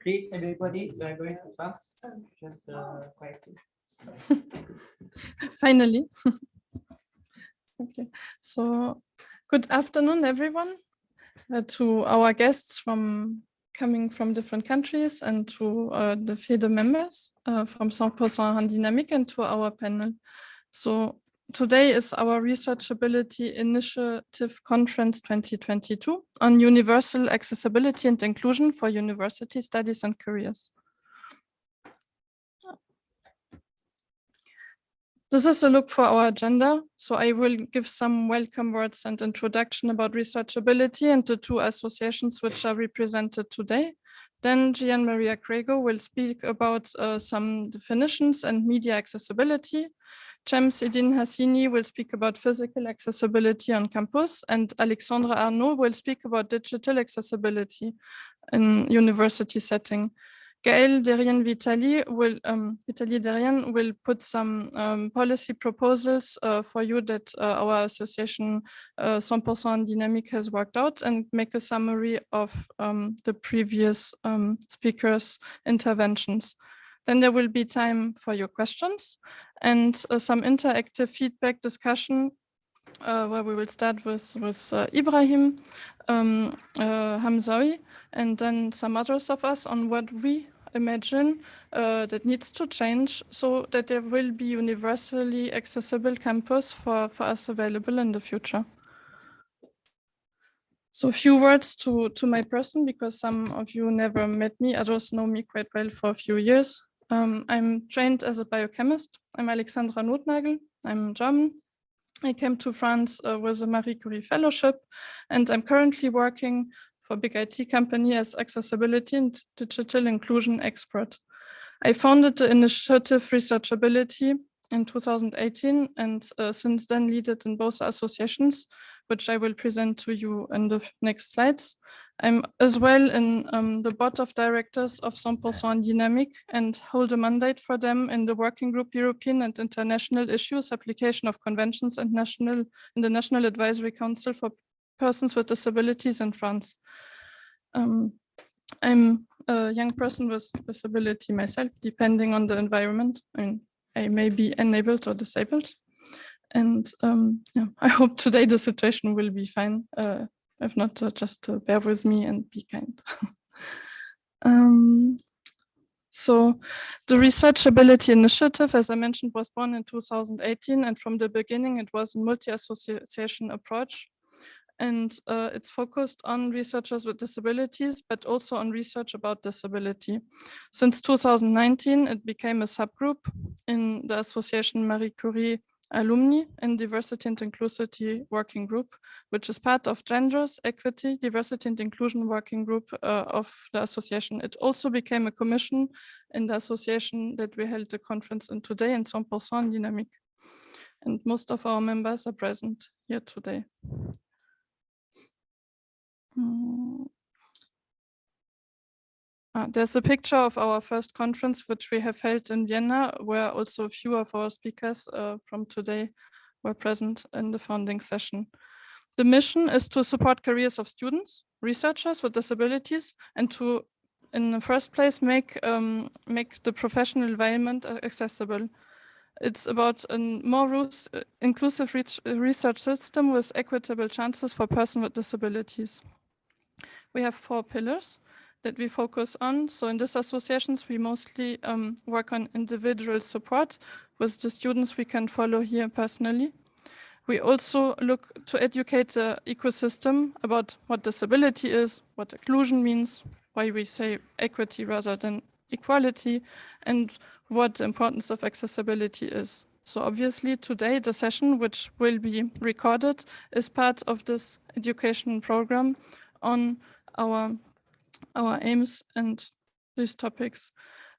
Okay, everybody, are going to. Just uh, finally. okay, so good afternoon, everyone, uh, to our guests from coming from different countries and to uh, the FEDE members uh, from 100% Hand Dynamic and to our panel. So today is our Researchability Initiative Conference 2022 on universal accessibility and inclusion for university studies and careers. This is a look for our agenda. So I will give some welcome words and introduction about researchability and the two associations which are represented today. Then Gian Maria Greco will speak about uh, some definitions and media accessibility. James Edin Hassini will speak about physical accessibility on campus and Alexandra Arnaud will speak about digital accessibility in university setting. Gaël Derrien Vitali will um, Vitali Derrien will put some um, policy proposals uh, for you that uh, our association uh, 100% Dynamic has worked out and make a summary of um, the previous um, speakers' interventions. Then there will be time for your questions and uh, some interactive feedback discussion uh, where we will start with, with uh, Ibrahim um, uh, Hamzawi and then some others of us on what we imagine uh, that needs to change so that there will be universally accessible campus for, for us available in the future. So a few words to, to my person, because some of you never met me, others know me quite well for a few years. Um, I'm trained as a biochemist. I'm Alexandra Notnagel. I'm German. I came to France uh, with a Marie Curie Fellowship, and I'm currently working for big IT company as accessibility and digital inclusion expert. I founded the initiative Researchability in 2018 and uh, since then lead it in both associations, which I will present to you in the next slides. I'm as well in um, the board of directors of 100% Dynamic and hold a mandate for them in the working group European and international issues, application of conventions and national in the National Advisory Council for persons with disabilities in France. Um, I'm a young person with disability myself, depending on the environment. I, mean, I may be enabled or disabled. And um, yeah, I hope today the situation will be fine. Uh, if not, uh, just uh, bear with me and be kind. um, so the Researchability Initiative, as I mentioned, was born in 2018. And from the beginning, it was a multi-association approach and uh, it's focused on researchers with disabilities, but also on research about disability. Since 2019, it became a subgroup in the Association Marie Curie Alumni and Diversity and Inclusivity Working Group, which is part of Genders, Equity, Diversity and Inclusion Working Group uh, of the association. It also became a commission in the association that we held the conference in today in 100% Dynamic. And most of our members are present here today. Uh, there's a picture of our first conference, which we have held in Vienna, where also a few of our speakers uh, from today were present in the founding session. The mission is to support careers of students, researchers with disabilities, and to, in the first place, make, um, make the professional environment uh, accessible. It's about a more uh, inclusive research system with equitable chances for persons with disabilities we have four pillars that we focus on. So in these associations, we mostly um, work on individual support with the students we can follow here personally. We also look to educate the ecosystem about what disability is, what inclusion means, why we say equity rather than equality, and what the importance of accessibility is. So obviously today the session, which will be recorded, is part of this education program on our, our aims and these topics.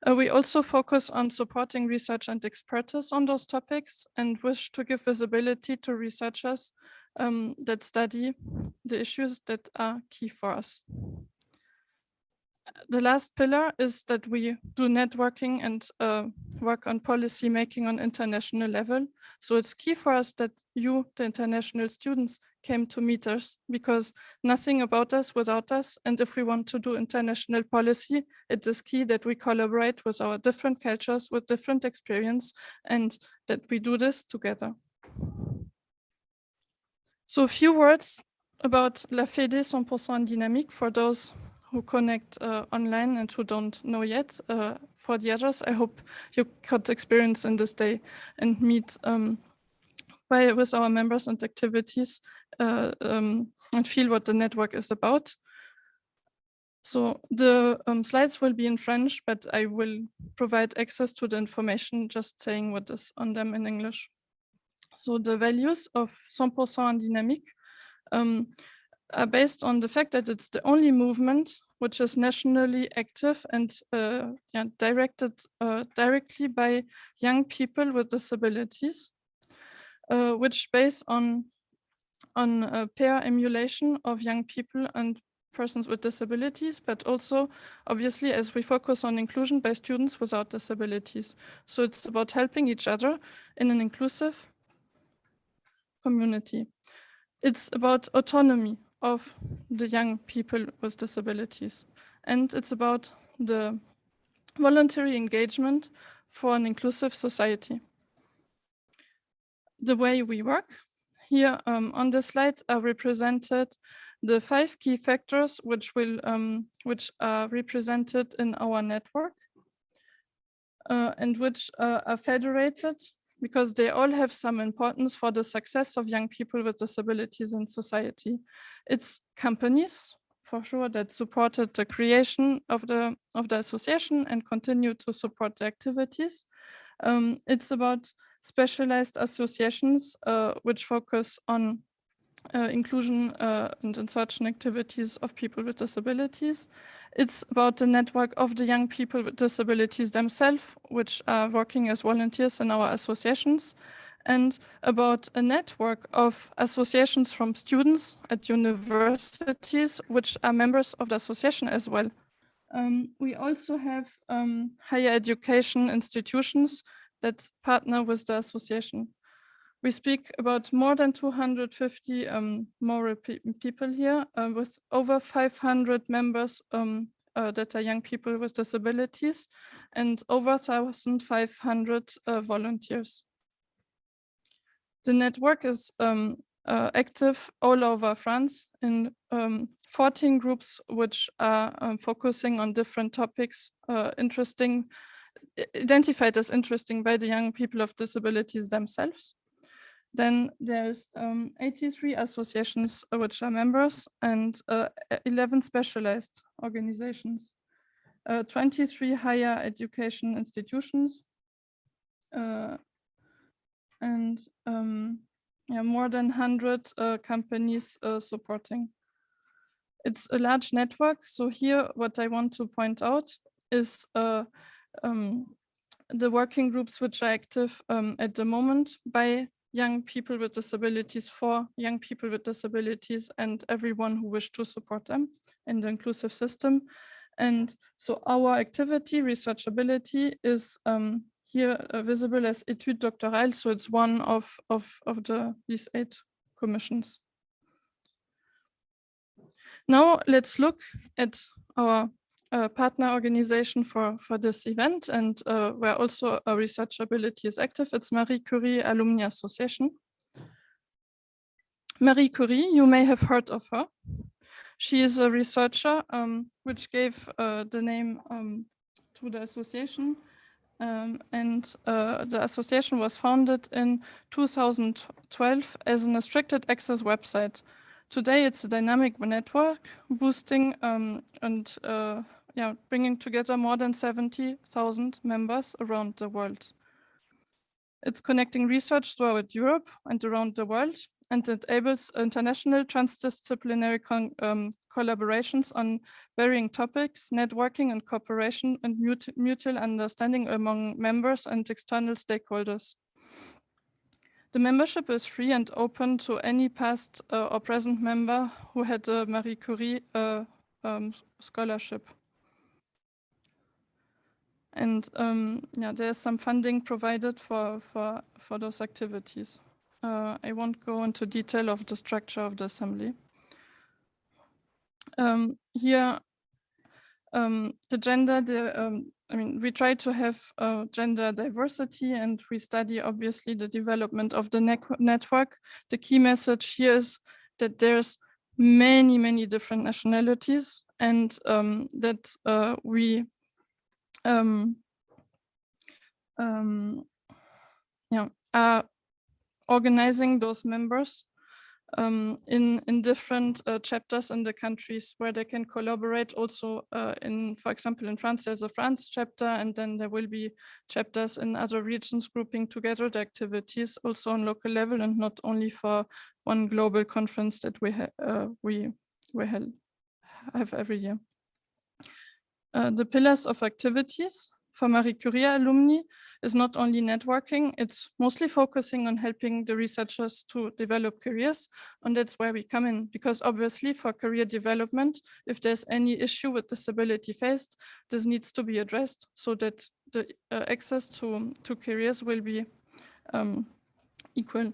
Uh, we also focus on supporting research and expertise on those topics and wish to give visibility to researchers um, that study the issues that are key for us. The last pillar is that we do networking and uh, work on policy making on international level. So it's key for us that you, the international students, came to meet us because nothing about us without us. And if we want to do international policy, it is key that we collaborate with our different cultures, with different experience, and that we do this together. So a few words about La Fédé 100% Dynamique for those who connect uh, online and who don't know yet. Uh, for the others, I hope you got experience in this day and meet um, by, with our members and activities uh, um, and feel what the network is about. So the um, slides will be in French, but I will provide access to the information just saying what is on them in English. So the values of 100% Dynamique um, are based on the fact that it's the only movement which is nationally active and uh, yeah, directed uh, directly by young people with disabilities, uh, which based on on a peer emulation of young people and persons with disabilities, but also obviously as we focus on inclusion by students without disabilities. So it's about helping each other in an inclusive community. It's about autonomy of the young people with disabilities. And it's about the voluntary engagement for an inclusive society. The way we work, here um, on the slide are represented the five key factors which will um, which are represented in our network uh, and which uh, are federated because they all have some importance for the success of young people with disabilities in society. It's companies, for sure, that supported the creation of the, of the association and continue to support the activities. Um, it's about specialized associations uh, which focus on uh, inclusion uh, and insertion activities of people with disabilities. It's about the network of the young people with disabilities themselves, which are working as volunteers in our associations, and about a network of associations from students at universities, which are members of the association as well. Um, we also have um, higher education institutions that partner with the association. We speak about more than 250 um, people here uh, with over 500 members um, uh, that are young people with disabilities and over 1,500 uh, volunteers. The network is um, uh, active all over France in um, 14 groups which are um, focusing on different topics uh, interesting identified as interesting by the young people of disabilities themselves. Then there's um, 83 associations uh, which are members and uh, 11 specialized organizations, uh, 23 higher education institutions, uh, and um, yeah, more than 100 uh, companies uh, supporting. It's a large network. So here, what I want to point out is um, the working groups which are active um, at the moment by young people with disabilities for young people with disabilities and everyone who wish to support them in the inclusive system. And so our activity, researchability, is um, here uh, visible as étude doctorale. So it's one of, of, of the these eight commissions. Now let's look at our uh, partner organization for, for this event and uh, where also a researchability is active. It's Marie Curie Alumni Association. Marie Curie, you may have heard of her. She is a researcher um, which gave uh, the name um, to the association. Um, and uh, the association was founded in 2012 as an restricted access website Today, it's a dynamic network boosting um, and uh, yeah, bringing together more than 70,000 members around the world. It's connecting research throughout Europe and around the world and enables international transdisciplinary um, collaborations on varying topics, networking and cooperation and mut mutual understanding among members and external stakeholders. The membership is free and open to any past uh, or present member who had a Marie Curie uh, um, scholarship. And um, yeah, there's some funding provided for, for, for those activities. Uh, I won't go into detail of the structure of the assembly. Um, here, um, the gender, the, um, I mean, we try to have uh, gender diversity and we study obviously the development of the network. The key message here is that there's many, many different nationalities and um, that uh, we um, um, yeah, are organizing those members um, in, in different uh, chapters in the countries where they can collaborate also uh, in, for example, in France, there's a France chapter, and then there will be chapters in other regions grouping together the activities also on local level and not only for one global conference that we, ha uh, we, we have every year. Uh, the pillars of activities for Marie Curie alumni is not only networking, it's mostly focusing on helping the researchers to develop careers. And that's where we come in, because obviously for career development, if there's any issue with disability faced, this needs to be addressed so that the uh, access to, to careers will be um, equal.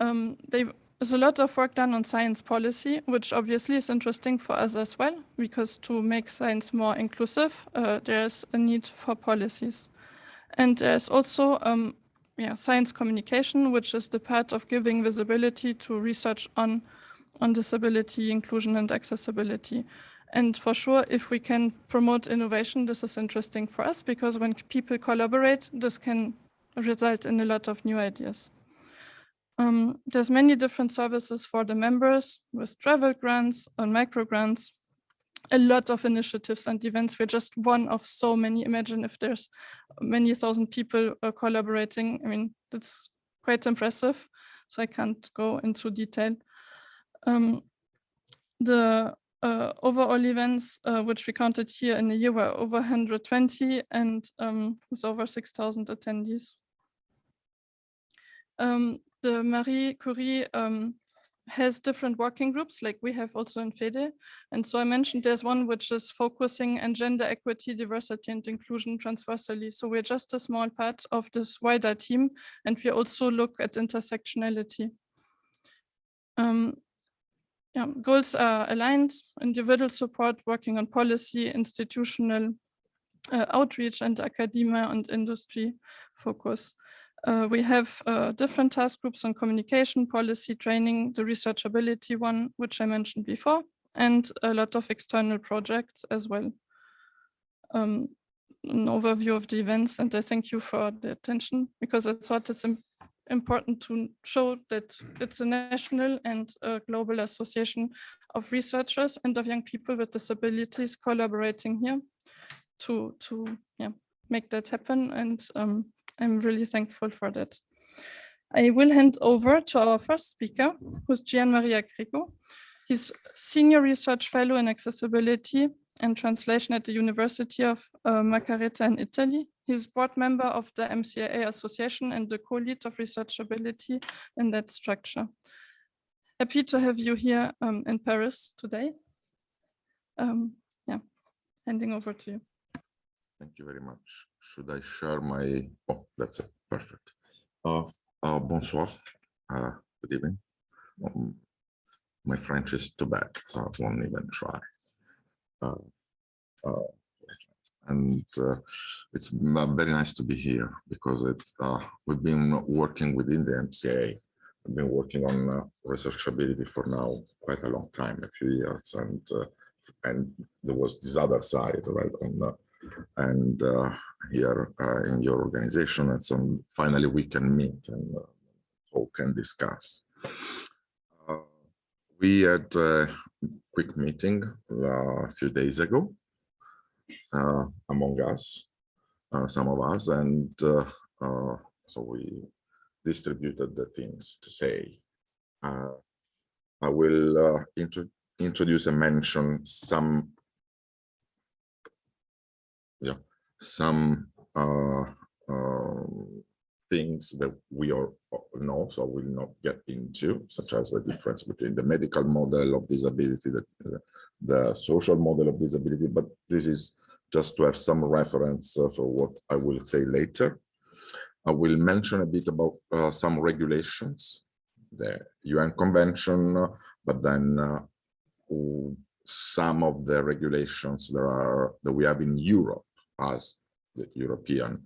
Um, they there's a lot of work done on science policy, which obviously is interesting for us as well, because to make science more inclusive, uh, there's a need for policies. And there's also um, yeah, science communication, which is the part of giving visibility to research on, on disability, inclusion and accessibility. And for sure, if we can promote innovation, this is interesting for us because when people collaborate, this can result in a lot of new ideas. Um, there's many different services for the members with travel grants and micro grants, a lot of initiatives and events. We're just one of so many. Imagine if there's many thousand people uh, collaborating. I mean, that's quite impressive. So I can't go into detail. Um, the uh, overall events, uh, which we counted here in a year, were over 120 and um, with over 6,000 attendees. Um, the Marie Curie um, has different working groups like we have also in FEDE. And so I mentioned there's one which is focusing on gender equity, diversity and inclusion transversally. So we're just a small part of this wider team and we also look at intersectionality. Um, yeah, goals are aligned, individual support, working on policy, institutional uh, outreach and academia and industry focus. Uh, we have uh, different task groups on communication, policy, training, the researchability one, which I mentioned before, and a lot of external projects as well. Um, an overview of the events, and I thank you for the attention because I thought it's important to show that it's a national and a global association of researchers and of young people with disabilities collaborating here to, to yeah, make that happen. And um, I'm really thankful for that. I will hand over to our first speaker, who's Gian Maria Greco. He's Senior Research Fellow in Accessibility and Translation at the University of uh, Macerata in Italy. He's board member of the MCAA Association and the co-lead of researchability in that structure. Happy to have you here um, in Paris today. Um, yeah, handing over to you. Thank you very much. Should I share my, oh, that's it, perfect. Uh, uh, bonsoir, uh, good evening. Um, my French is too bad, so I won't even try. Uh, uh, and uh, it's very nice to be here because it's, uh, we've been working within the MCA. I've been working on uh, researchability for now quite a long time, a few years, and uh, and there was this other side, right, on and uh, here uh, in your organization. And so finally we can meet and uh, talk and discuss. we had a quick meeting a few days ago among us, some of us, and so we distributed the things to say. Uh, I will uh, intro introduce and mention some yeah, some uh, uh, things that we all know, so we will not get into, such as the difference between the medical model of disability, the, the social model of disability, but this is just to have some reference uh, for what I will say later. I will mention a bit about uh, some regulations, the UN Convention, but then uh, some of the regulations are that we have in Europe as the European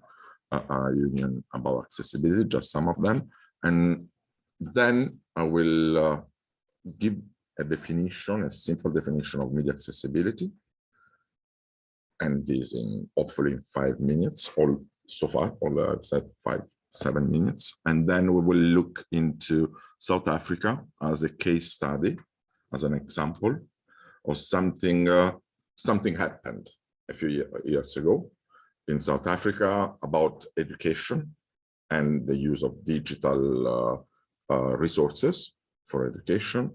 uh, uh, Union about accessibility, just some of them, and then I will uh, give a definition, a simple definition of media accessibility. And this in hopefully in five minutes, all so far, all I've said five, seven minutes. And then we will look into South Africa as a case study, as an example of something, uh, something happened a few ye- years ago in South Africa about education and the use of digital uh, uh, resources for education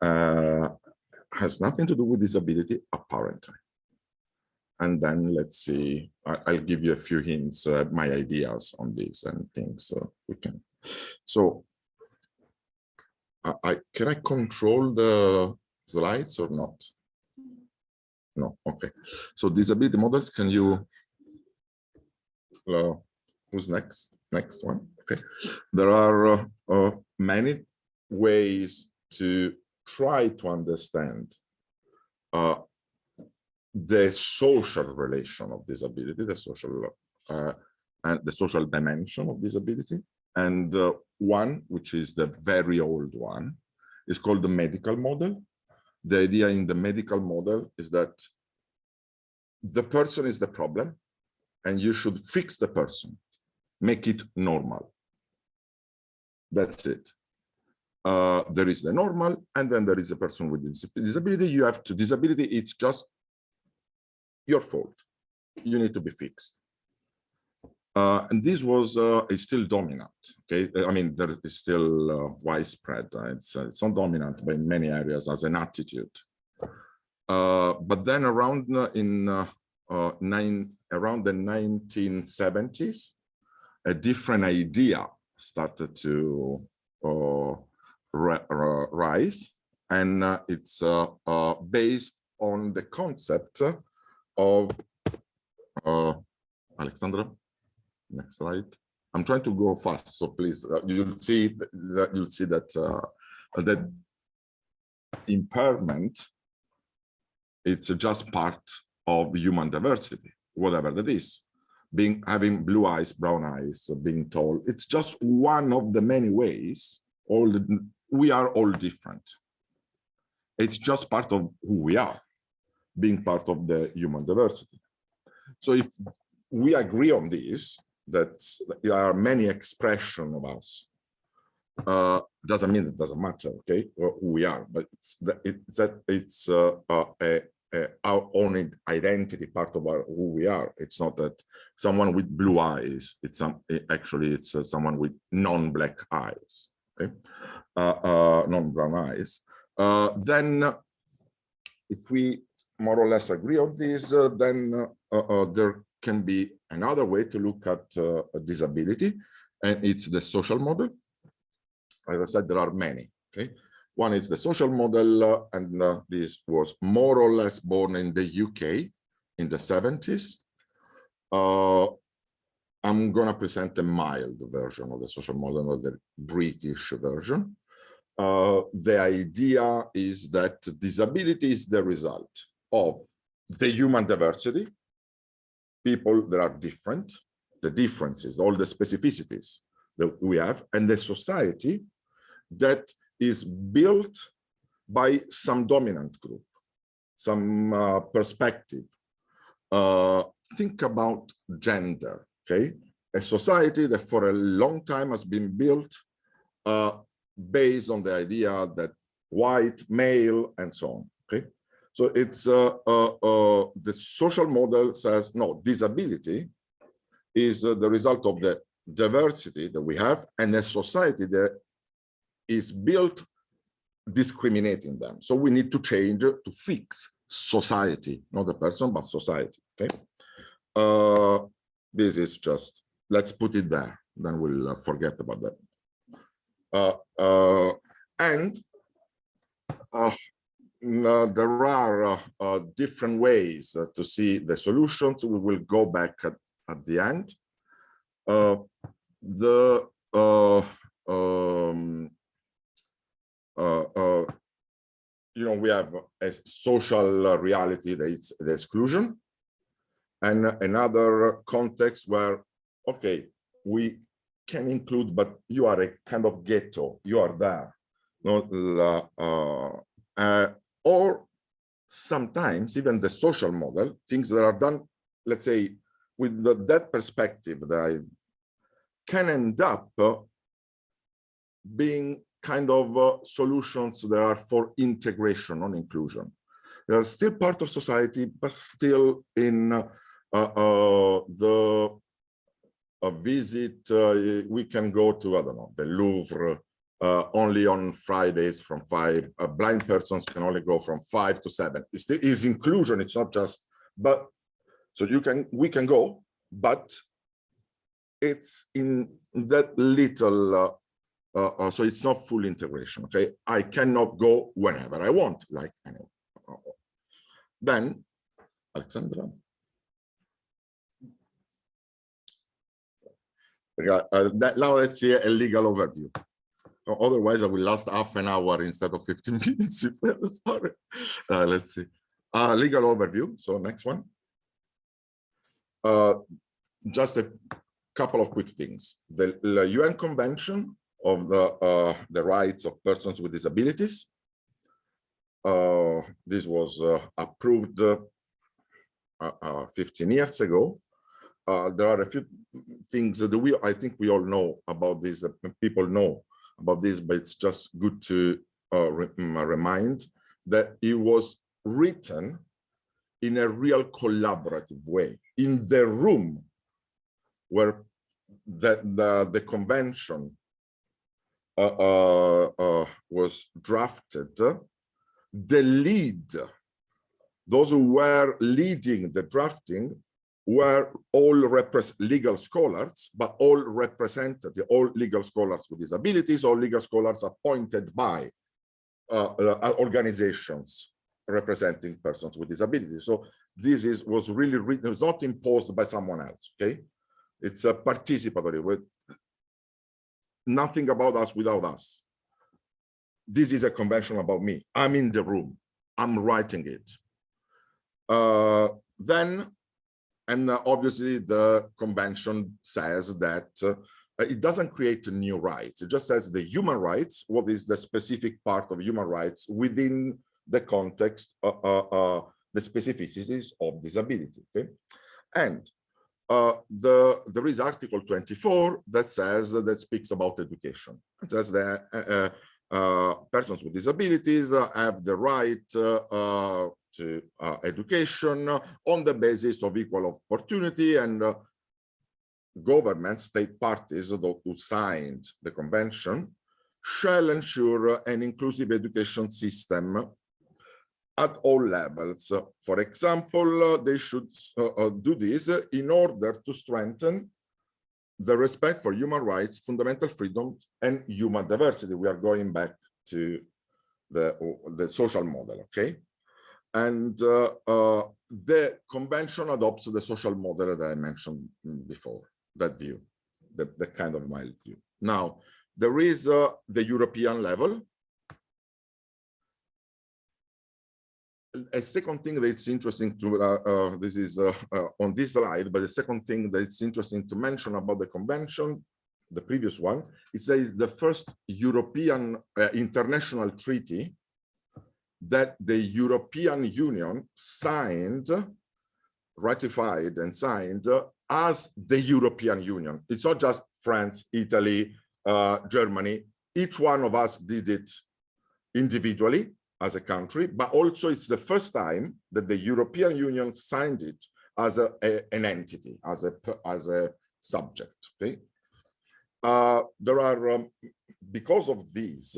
uh, has nothing to do with disability, apparently. And then let's see, I, I'll give you a few hints, uh, my ideas on this and things uh, we can. So I, I can I control the slides or not? No, okay. So disability models, can you? Uh, who's next? Next one. Okay. There are uh, uh, many ways to try to understand uh, the social relation of disability, the social uh, and the social dimension of disability. And uh, one, which is the very old one, is called the medical model. The idea in the medical model is that the person is the problem and you should fix the person, make it normal. That's it uh, there is the normal, and then there is a person with disability. You have to disability. It's just your fault. You need to be fixed. Uh, and this was uh, is still dominant. Okay, I mean there is still uh, widespread. uh, it's uh, it's not dominant, but in many areas as an attitude. Uh, but then around in nine around the 1970s, a different idea started to ri- ri- rise, and it's based on the concept of Alexandra. Next slide. I'm trying to go fast, so please, uh, you'll see that you'll see that uh, that impairment. It's just part of human diversity, whatever that is. Being having blue eyes, brown eyes, being tall. It's just one of the many ways. All the, we are all different. It's just part of who we are, being part of the human diversity. So if we agree on this, that there are many expressions of us, uh, doesn't mean it doesn't matter, okay, who we are, but it's that it's that it's uh, uh, a, a, our own identity, part of our who we are. It's not that someone with blue eyes. It's some actually it's uh, someone with non-black eyes, okay, uh, uh, non-brown eyes. Then, if we more or less agree on this, then there can be another way to look at uh, disability, and it's the social model. As I said, there are many. Okay, one is the social model, uh, and uh, this was more or less born in the UK in the 70s. Uh, I'm gonna present a mild version of the social model, or the British version. Uh, the idea is that disability is the result of the human diversity, people that are different, the differences, all the specificities that we have, and the society that is built by some dominant group, some uh, perspective. Uh, think about gender, okay? A society that for a long time has been built uh, based on the idea that white, male, and so on, okay? So it's uh, uh, uh, the social model says no, disability is uh, the result of the diversity that we have and a society that is built discriminating them. So we need to change to fix society, not the person, but society. Okay. Uh, this is just let's put it there, then we'll uh, forget about that. Uh, uh, and mm, uh, there are uh, uh, different ways uh, to see the solutions. We will go back at, at the end. The um, you know, we have a social reality that is the exclusion and another context where, okay, we can include, but you are a kind of ghetto, you are there. No, uh, uh, or sometimes even the social model, things that are done, let's say, with the, that perspective that I can end up uh, being kind of uh, solutions that are for integration, non inclusion. They are still part of society, but still in uh, uh, the a visit, uh, we can go to, I don't know, the Louvre uh, only on Fridays from five. Uh, blind persons can only go from five to seven. It's, the, it's inclusion, it's not just, but so you can, we can go, but it's in that little, uh, uh, uh, so it's not full integration, okay? I cannot go whenever I want, like, I. Then, Alexandra. Uh, that, now let's see a legal overview. Otherwise, I will last half an hour instead of 15 minutes. Sorry. Uh, let's see. Uh, legal overview. So next one. Uh, just a couple of quick things. The, the UN Convention of the, uh, the Rights of Persons with Disabilities. Uh, this was uh, approved 15 years ago uh, there are a few things that we, I think we all know about this, people know about this, but it's just good to uh, re mm, remind that it was written in a real collaborative way in the room where the, the, the convention uh, uh, uh was drafted, the lead, those who were leading the drafting were all legal scholars, but all represented, all legal scholars with disabilities, all legal scholars appointed by uh, uh, organizations representing persons with disabilities. So this is was really written, it was not imposed by someone else, okay? It's a participatory, with nothing about us without us. This is a convention about me. I'm in the room. I'm writing it. Uh, then and uh, obviously the convention says that uh, it doesn't create new rights. It just says the human rights, what is the specific part of human rights within the context, uh, uh, uh the specificities of disability. Okay? And uh, the, there is Article 24 that says, that speaks about education. It says that persons with disabilities have the right to uh, education on the basis of equal opportunity and uh, government state parties who signed the convention shall ensure an inclusive education system at all levels. For example, they should uh, do this in order to strengthen the respect for human rights, fundamental freedoms, and human diversity. We are going back to the, the social model, okay? And uh, uh, the convention adopts the social model that I mentioned before, that view, the kind of mild view. Now, there is uh, the European level. A second thing that's interesting to, uh, uh, this is uh, on this slide, but the second thing that's interesting to mention about the convention, the previous one, it says the first European international treaty that the European Union signed, ratified and signed as the European Union. It's not just France, Italy, uh, Germany. Each one of us did it individually as a country, but also it's the first time that the European Union signed it as a, a an entity, as a as a subject. Okay, uh, there are um, because of these,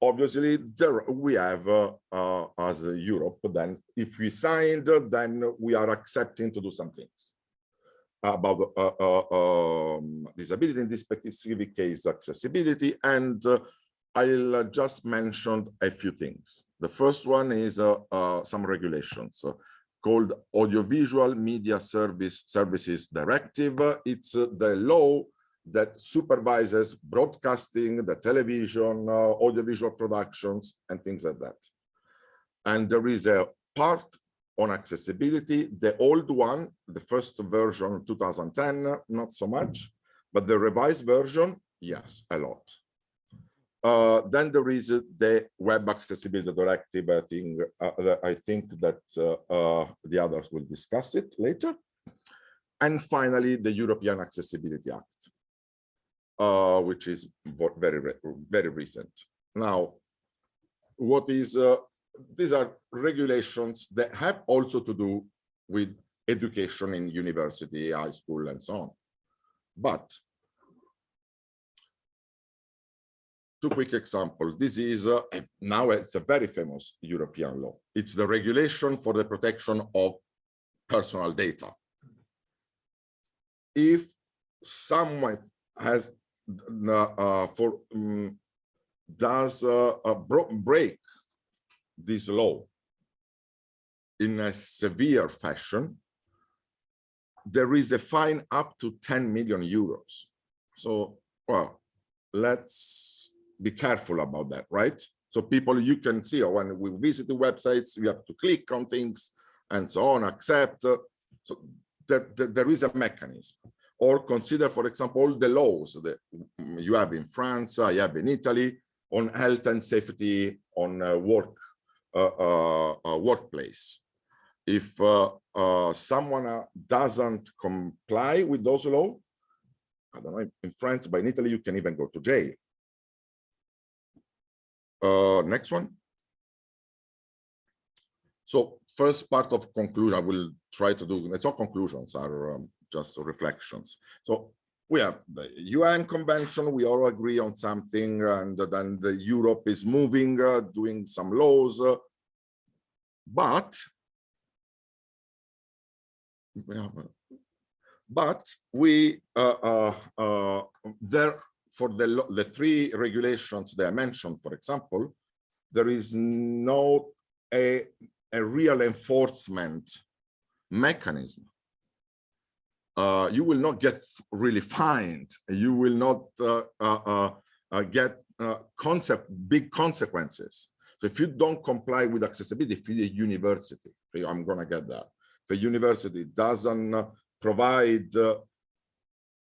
obviously there we have uh, uh, as Europe then if we signed then we are accepting to do some things about uh, uh um, disability in this specific case accessibility and uh, I'll uh, just mention a few things. The first one is some regulations called Audiovisual Media Service Services Directive. It's the law that supervises broadcasting, the television, uh, audiovisual productions, and things like that. And there is a part on accessibility, the old one, the first version 2010, not so much, but the revised version, yes, a lot. Uh, then there is uh, the web accessibility directive. I think uh, I think that uh, uh, the others will discuss it later. And finally, the European Accessibility Act, uh, which is very very recent. Now, what is uh, these are regulations that have also to do with education in university, high school, and so on. But two quick examples. This is uh, now it's a very famous European law. It's the regulation for the protection of personal data. If someone has uh, for um, does uh, break this law in a severe fashion, there is a fine up to 10 million euros. So, well, let's be careful about that, right? So people, you can see uh, when we visit the websites, you have to click on things and so on, accept. So there, there, there is a mechanism. Or consider, for example, all the laws that mm, you have in France, I have in Italy, on health and safety on uh, work, uh, uh, uh, workplace. If uh, uh, someone doesn't comply with those laws, I don't know, in France, but in Italy, you can even go to jail. Next one. So first part of conclusion, I will try to do, it's not conclusions, are um, just reflections. So we have the UN convention, we all agree on something, and then the Europe is moving, uh, doing some laws. uh, But but we uh, uh, uh, there for the the three regulations that I mentioned, for example, there is no a a real enforcement mechanism. Uh, you will not get really fined. You will not uh, uh, uh, uh, get uh, concept big consequences. So if you don't comply with accessibility, if you're university, I'm gonna get that. The university doesn't provide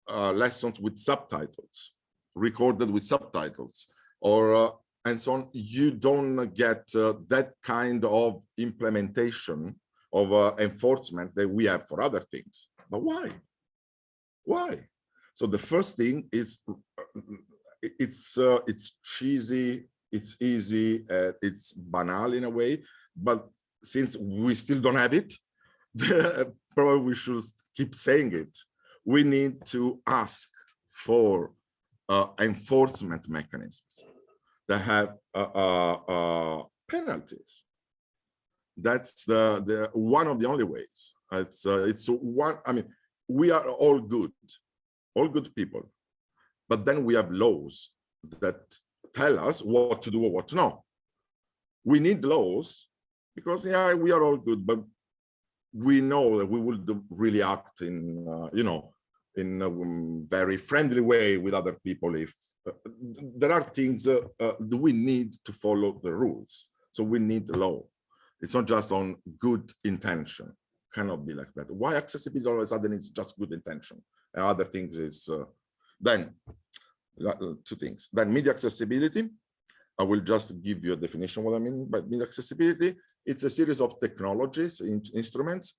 lessons with subtitles, recorded with subtitles, or and so on. You don't get that kind of implementation of enforcement that we have for other things. But why? Why? So the first thing is uh, it's uh, it's cheesy, it's easy, uh, it's banal in a way. But since we still don't have it, probably we should keep saying it. We need to ask for uh, enforcement mechanisms that have uh, uh, uh, penalties. That's the the one of the only ways. It's uh, it's one. I mean, we are all good, all good people, but then we have laws that tell us what to do or what to know. We need laws because yeah, we are all good, but we know that we will do- really act in uh, you know in a um, very friendly way with other people if uh, there are things uh, uh, we need to follow the rules so we need law it's not just on good intention. Cannot be like that. Why accessibility all of a sudden it's just good intention? And other things is uh, then uh, two things. Then media accessibility. I will just give you a definition what i mean by media accessibility. It's a series of technologies in instruments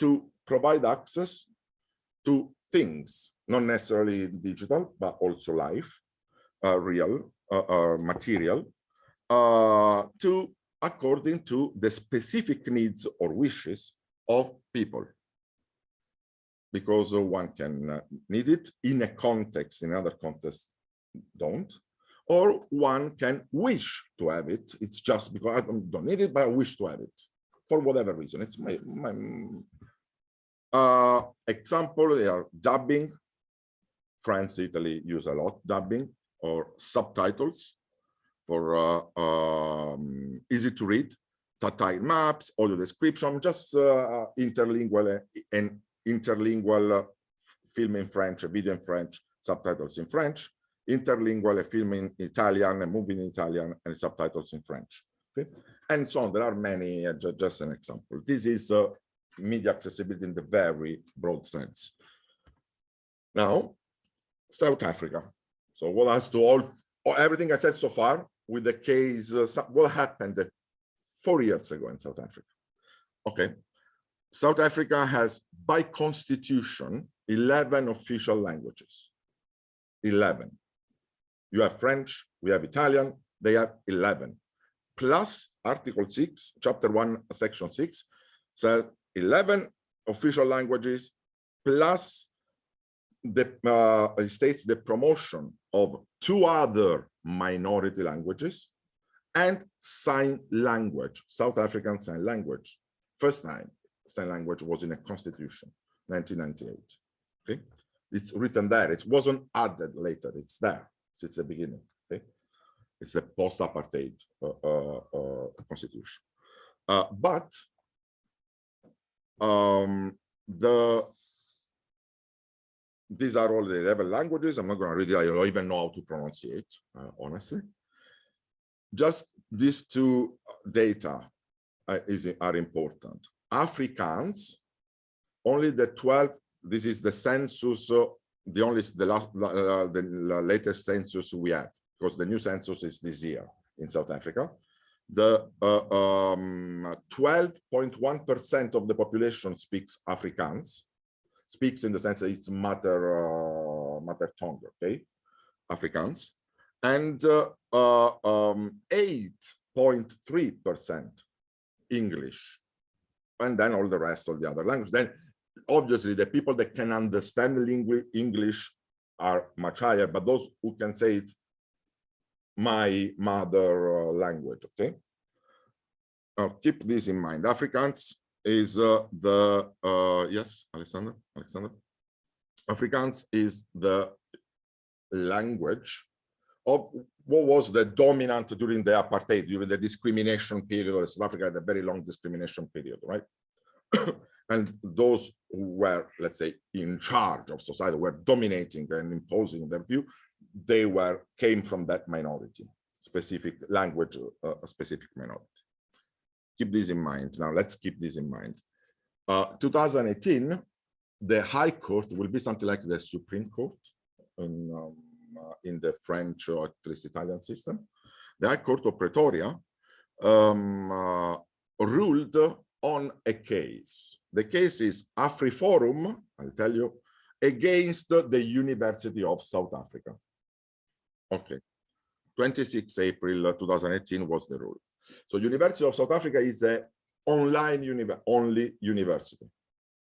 to provide access to things not necessarily digital but also live uh, real uh, uh, material uh, to according to the specific needs or wishes of people. Because one can uh, need it in a context in other contexts don't. Or one can wish to have it. It's just because i don't, don't need it but i wish to have it for whatever reason. It's my, my uh example they are dubbing. France italy use a lot dubbing or subtitles for uh, um, easy to read, tactile maps, audio description, just uh, interlingual uh, and interlingual film in French, video in French, subtitles in French, interlingual film in Italian, a movie in Italian, and subtitles in French. Okay, and so on. There are many. Uh, just an example. This is uh, media accessibility in the very broad sense. Now, South Africa. So what has to all, everything I said so far with the case, uh, what happened four years ago in South Africa? Okay. South Africa has by constitution 11 official languages. 11. You have French, we have Italian, they have 11. Plus Article 6, Chapter 1, Section 6, says 11 official languages plus the uh, states the promotion of two other minority languages and sign language, South African Sign Language. First time sign language was in a constitution, 1998. Okay, it's written there. It wasn't added later. It's there since the beginning. Okay, it's the post-apartheid uh, uh, uh, constitution. Uh, but um, the these are all the 11 languages. I'm not going to read it. I don't even know how to pronounce it, uh, honestly. Just these two data uh, is, are important. Afrikaans, only the 12, this is the census, uh, the only, the last, uh, the latest census we have, because the new census is this year in South Africa. The 12.1% of the population speaks Afrikaans speaks in the sense that it's mother uh, mother tongue, okay, Afrikaans, and uh, uh, um, 8.3 English, and then all the rest of the other language. Then obviously the people that can understand English are much higher, but those who can say it's my mother language, okay. Now keep this in mind. Afrikaans is uh, the uh, yes, Alexander, Alexander. Afrikaans is the language of what was the dominant during the apartheid, during the discrimination period of South Africa, the very long discrimination period, right? and those who were, let's say, in charge of society, were dominating and imposing their view, they were came from that minority, specific language, uh, a specific minority keep this in mind. Now let's keep this in mind. Uh, 2018, the High Court will be something like the Supreme Court in, um, uh, in the French or at least Italian system. The High Court of Pretoria um, uh, ruled on a case. The case is AfriForum, I'll tell you, against the University of South Africa. Okay, 26 April 2018 was the rule. So University of South Africa is a online uni only university.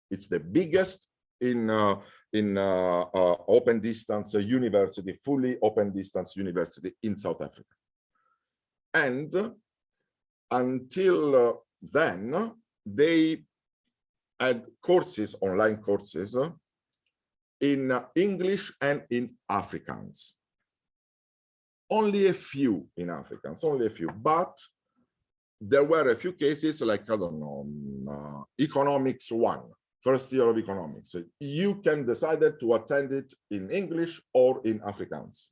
It's the biggest in uh, in uh, uh, open distance university, fully open distance university in South Africa. And until uh, then, they had courses, online courses, in uh, English and in Afrikaans. Only a few in Afrikaans, only a few, but there were a few cases like, I don't know, um, uh, economics one, first year of economics. So you can decide to attend it in English or in Afrikaans.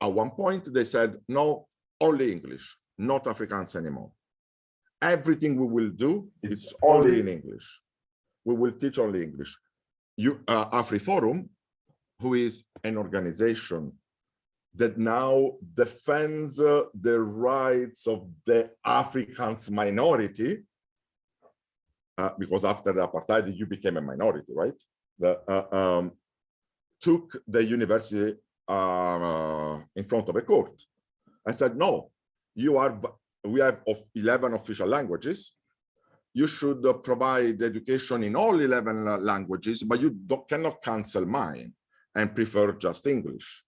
At one point, they said, no, only English, not Afrikaans anymore. Everything we will do is only in English. We will teach only English. You, uh, AfriForum, who is an organization that now defends uh, the rights of the Africans minority, uh, because after the apartheid, you became a minority, right? The, uh, um, took the university uh, in front of a court and said, no, you are, we have of 11 official languages. You should uh, provide education in all 11 languages, but you cannot cancel mine and prefer just English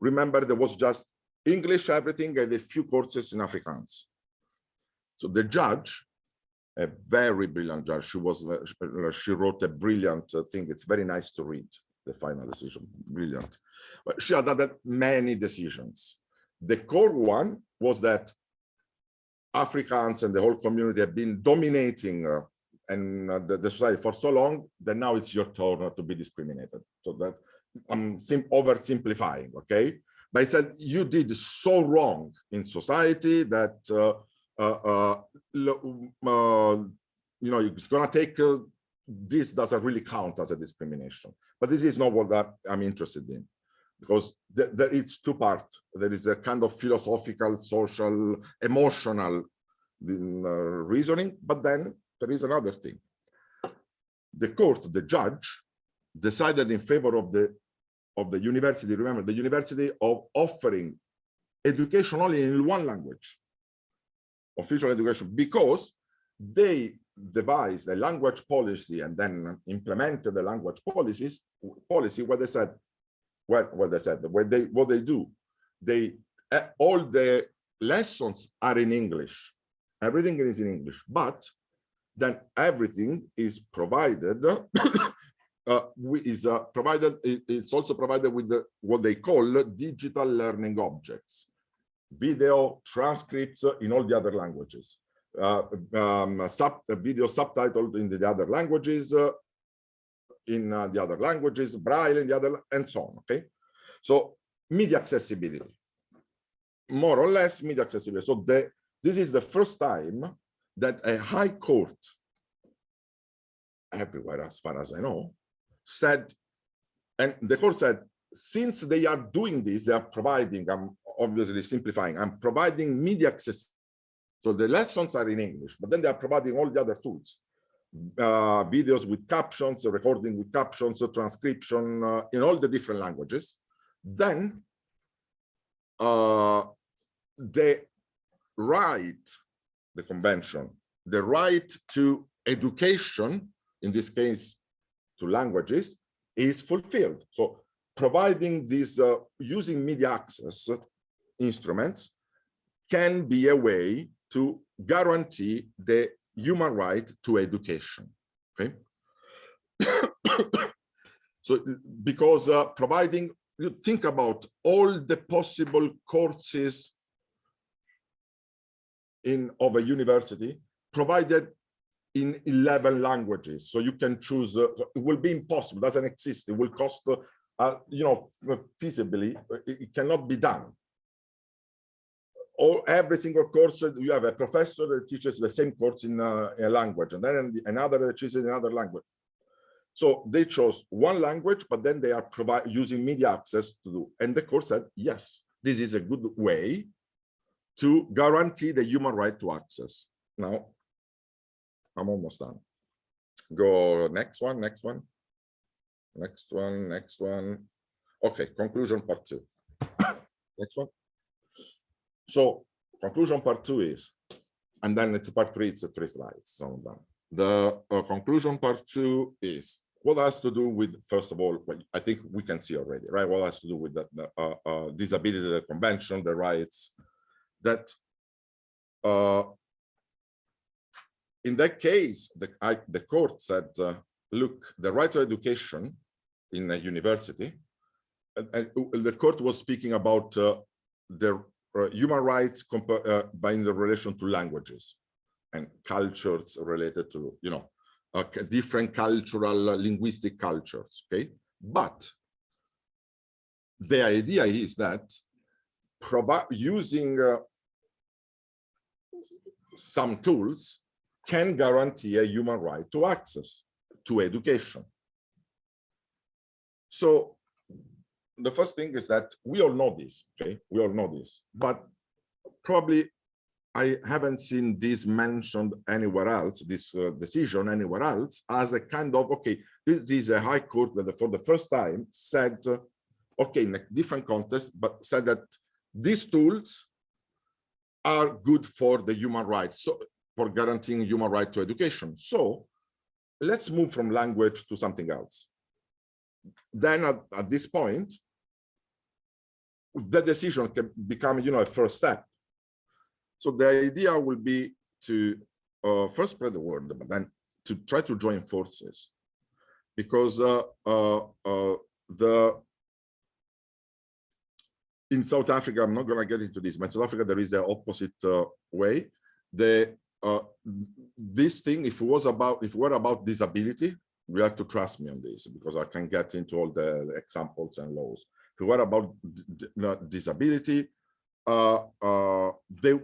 remember there was just English everything and a few courses in Afrikaans. So the judge, a very brilliant judge, she was uh, she wrote a brilliant uh, thing. It's very nice to read the final decision, brilliant. But she had had many decisions The core one was that Africans and the whole community have been dominating uh, and uh, the, the society for so long that now it's your turn to be discriminated. So that I'm sim oversimplifying, okay? But it said you did so wrong in society that uh, uh, uh, uh, you know it's gonna take uh, this doesn't really count as a discrimination. But this is not what that I'm interested in because th there it's two parts. There is a kind of philosophical, social, emotional uh, reasoning, but then there is another thing. The court, the judge, decided in favor of the of the university. Remember, the university of offering education only in one language, official education, because they devised a language policy and then implemented the language policies policy where they said what what they said what they what they do they uh, all the lessons are in english everything is in english but then everything is provided is uh, provided it's also provided with the what they call digital learning objects video transcripts in all the other languages uh, um, sub video subtitled in the other languages uh, in uh, the other languages, Braille in the other, and so on, okay? So media accessibility, more or less media accessibility. So the, this is the first time that a high court, everywhere as far as I know, said, and the court said, since they are doing this, they are providing, I'm obviously simplifying, I'm providing media access. So the lessons are in English, but then they are providing all the other tools uh, videos with captions, recording with captions, transcription uh, in all the different languages, then uh, the right, the convention, the right to education, in this case, to languages, is fulfilled. So providing these, uh, using media access instruments can be a way to guarantee the human right to education okay so because uh, providing you think about all the possible courses in of a university provided in 11 languages. So you can choose uh, it will be impossible doesn't exist. It will cost uh, uh, you know feasibly it, it cannot be done. Or every single course uh, you have a professor that teaches the same course in uh, a language and then another that teaches another language. So they chose one language but then they are provide using media access to do and the course said yes this is a good way to guarantee the human right to access. Now i'm almost done go next one next one next one next one okay conclusion part two next one so conclusion part two is, and then it's part three, it's three slides. So I'm done. The uh, conclusion part two is what has to do with, first of all, I think we can see already, right? What has to do with the, the uh, uh, disability the convention, the rights that uh, in that case, the, I, the court said, uh, look, the right to education in a university, and, and the court was speaking about uh, the uh, human rights uh, by in the relation to languages and cultures related to, you know, uh, different cultural, uh, linguistic cultures, okay? But the idea is that using uh, some tools can guarantee a human right to access to education. So the first thing is that we all know this, okay? We all know this, but probably I haven't seen this mentioned anywhere else, this uh, decision anywhere else, as a kind of, okay, this is a high court that for the first time said, uh, okay, in a different context, but said that these tools are good for the human rights, so for guaranteeing human right to education. So let's move from language to something else. Then at, at this point, the decision can become, you know, a first step. So the idea will be to uh, first spread the word, but then to try to join forces, because uh, uh, uh, the in South Africa, I'm not going to get into this, but in South Africa, there is the opposite uh, way. The uh, this thing, if it was about, if were about disability, you have to trust me on this because I can get into all the examples and laws. If were about disability, uh, uh, they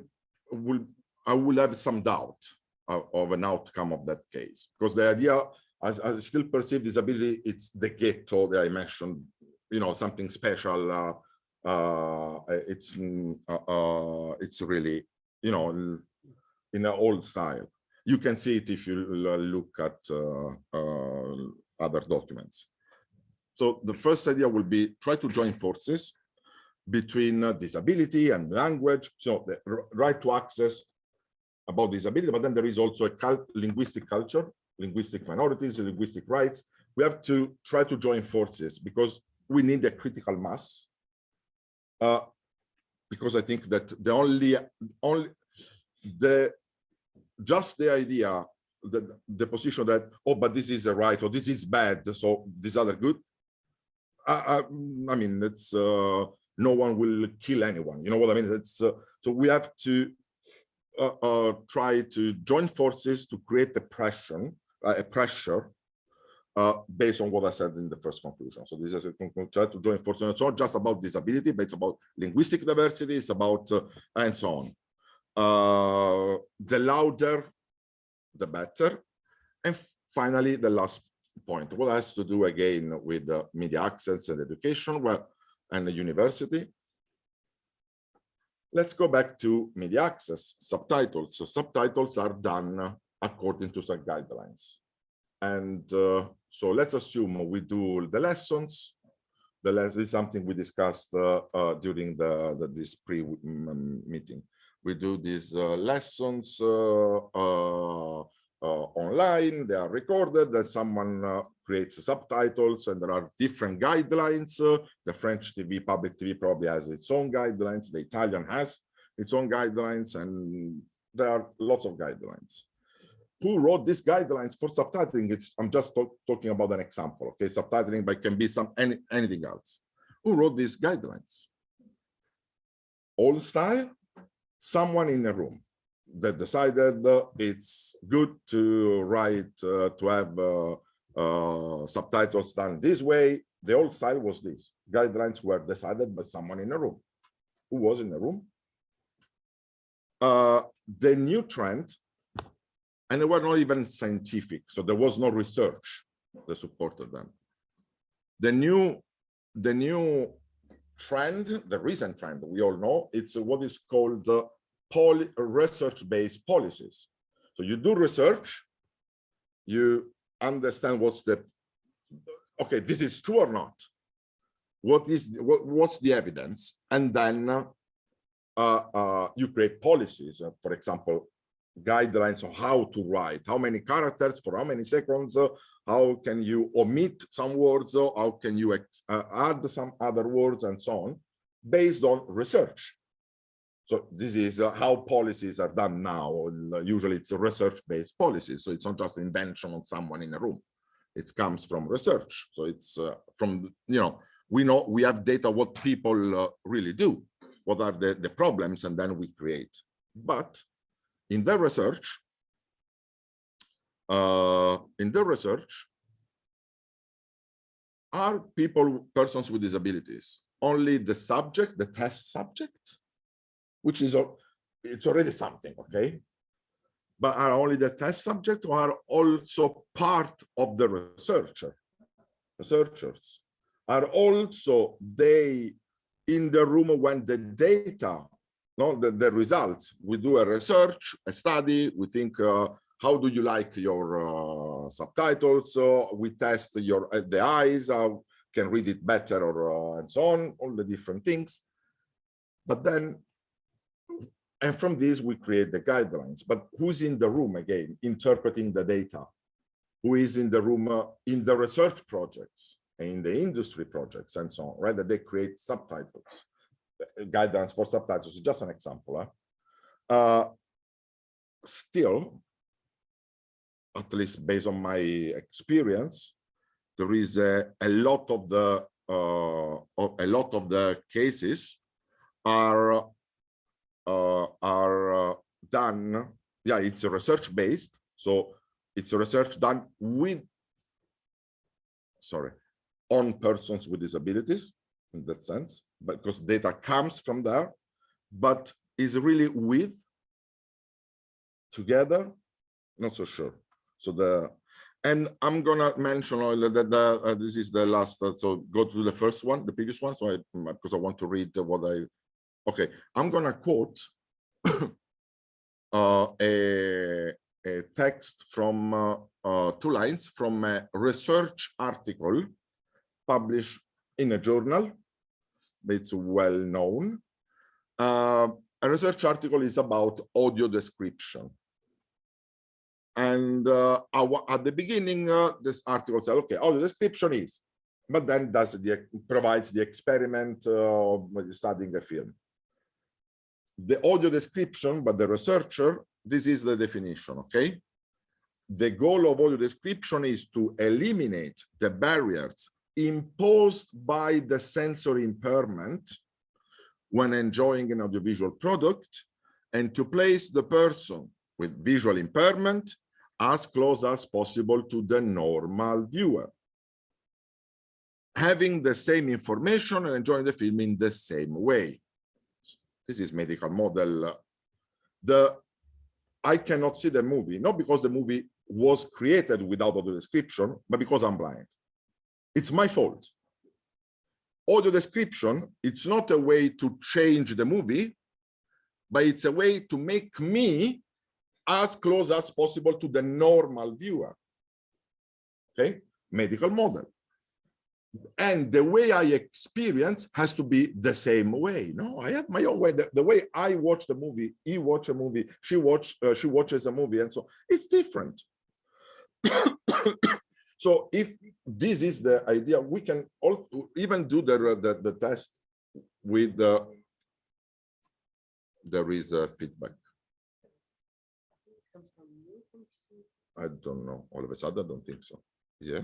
will, I will have some doubt of, of, an outcome of that case because the idea, as I still perceive disability, it's the ghetto that I mentioned, you know, something special. Uh, uh, it's mm, uh, it's really, you know, in an old style. You can see it if you look at uh, uh, other documents. So the first idea will be try to join forces between uh, disability and language. So the right to access about disability, but then there is also a cult linguistic culture, linguistic minorities, linguistic rights. We have to try to join forces because we need a critical mass. Uh, because I think that the only, only the just the idea that the position that oh but this is a right or this is bad so these other good I, I, I mean it's uh, no one will kill anyone you know what I mean it's uh, so we have to uh, uh try to join forces to create a pressure uh, a pressure uh, based on what I said in the first conclusion. So this is a try to join forces. It's not just about disability, but it's about linguistic diversity, it's about and so on uh, the louder, the better. And finally, the last point, what has to do again with uh, media access and education well, and the university. Let's go back to media access, subtitles. So subtitles are done according to some guidelines. And uh, so let's assume we do the lessons. The lesson is something we discussed uh, uh, during the, the this pre-meeting we do these uh, lessons uh, uh, online, they are recorded, then someone creates subtitles and there are different guidelines. the French TV, public TV probably has its own guidelines, the Italian has its own guidelines, and there are lots of guidelines. Who wrote these guidelines for subtitling? It's i'm just talk, talking about an example okay? Subtitling but it can be some any, anything else. Who wrote these guidelines? Old style someone in a room that decided it's good to write, uh, to have uh, uh, subtitles done this way. The old style was this. Guidelines were decided by someone in a room. Who was in the room? Uh, the new trend, and they were not even scientific, so there was no research that supported them. The new, the new trend, the recent trend we all know, it's what is called uh, research-based policies. So you do research, you understand what's the, okay, this is true or not. What is, what, what's the evidence? And then uh, uh, you create policies, uh, for example, guidelines on how to write, how many characters for how many seconds, uh, how can you omit some words, or how can you uh, add some other words and so on, based on research. So this is uh, how policies are done now. Usually it's a research-based policy. So it's not just invention of someone in a room. It comes from research. So it's uh, from, you know, we know we have data what people uh, really do, what are the, the problems, and then we create. But in the research, uh, in the research, are people, persons with disabilities, only the subject, the test subject, which is it's already something, okay? But are only the test subject or are also part of the researcher? Researchers are also they in the room when the data, no, the, the results, we do a research, a study, we think uh, how do you like your uh, subtitles? So we test your uh, the eyes, how can read it better or uh, and so on, all the different things. But then, and from this we create the guidelines. But who's in the room again, interpreting the data? Who is in the room uh, in the research projects, in the industry projects and so on, right? That they create subtitles, uh, guidelines for subtitles, just an example. Huh? Uh, still, at least based on my experience, there is a, a lot of the uh, a lot of the cases are uh, are uh, done. Yeah, it's a research based, so it's research done with sorry on persons with disabilities in that sense, because data comes from there, but is really with together, not so sure. So the and I'm gonna mention that the, uh, this is the last. Uh, so go to the first one, the previous one. So I because I want to read what I. Okay, I'm gonna quote uh, a a text from uh, uh, two lines from a research article published in a journal. It's well known. Uh, a research article is about audio description. And uh, our, at the beginning, uh, this article said, okay, audio description is, but then does the provides the experiment uh, of studying a film. The audio description, but the researcher, this is the definition, okay? The goal of audio description is to eliminate the barriers imposed by the sensory impairment when enjoying an audiovisual product and to place the person with visual impairment as close as possible to the normal viewer. Having the same information and enjoying the film in the same way. This is medical model. The I cannot see the movie, not because the movie was created without audio description, but because I'm blind. It's my fault. Audio description, it's not a way to change the movie, but it's a way to make me as close as possible to the normal viewer. Okay, medical model. And the way I experience has to be the same way. No, I have my own way. The, the way I watch the movie, he watch a movie, she watch, uh, she watches a movie, and so it's different. so if this is the idea, we can all, even do the, the, the test with the, there is a feedback. I don't know. All of a sudden, I don't think so. Yeah,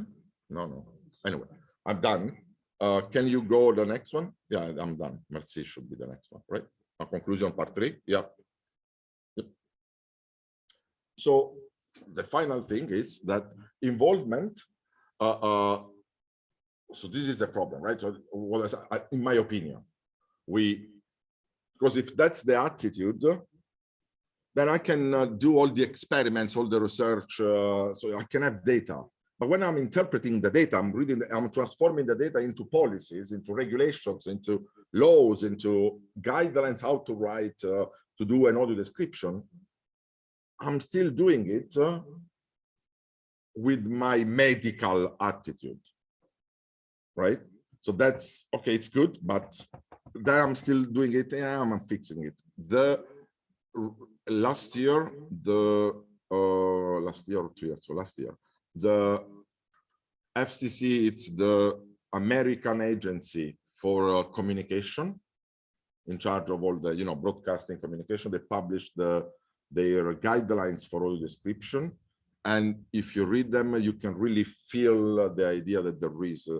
no, no. Anyway, I'm done. Uh, can you go the next one? Yeah, I'm done. Merci should be the next one, right? A conclusion part three. Yeah. Yep. So the final thing is that involvement. Uh, uh, so this is a problem, right? So, well, in my opinion, we because if that's the attitude, then I can uh, do all the experiments, all the research, uh, so I can have data. But when I'm interpreting the data, I'm reading, the, I'm transforming the data into policies, into regulations, into laws, into guidelines, how to write, uh, to do an audio description. I'm still doing it uh, with my medical attitude, right? So that's, okay, it's good, but then I'm still doing it, I'm fixing it. The last year, the uh, last year or two years, so last year, the FCC, it's the American agency for uh, communication in charge of all the, you know, broadcasting communication. They published the, their guidelines for audio description. And if you read them, you can really feel the idea that there is uh,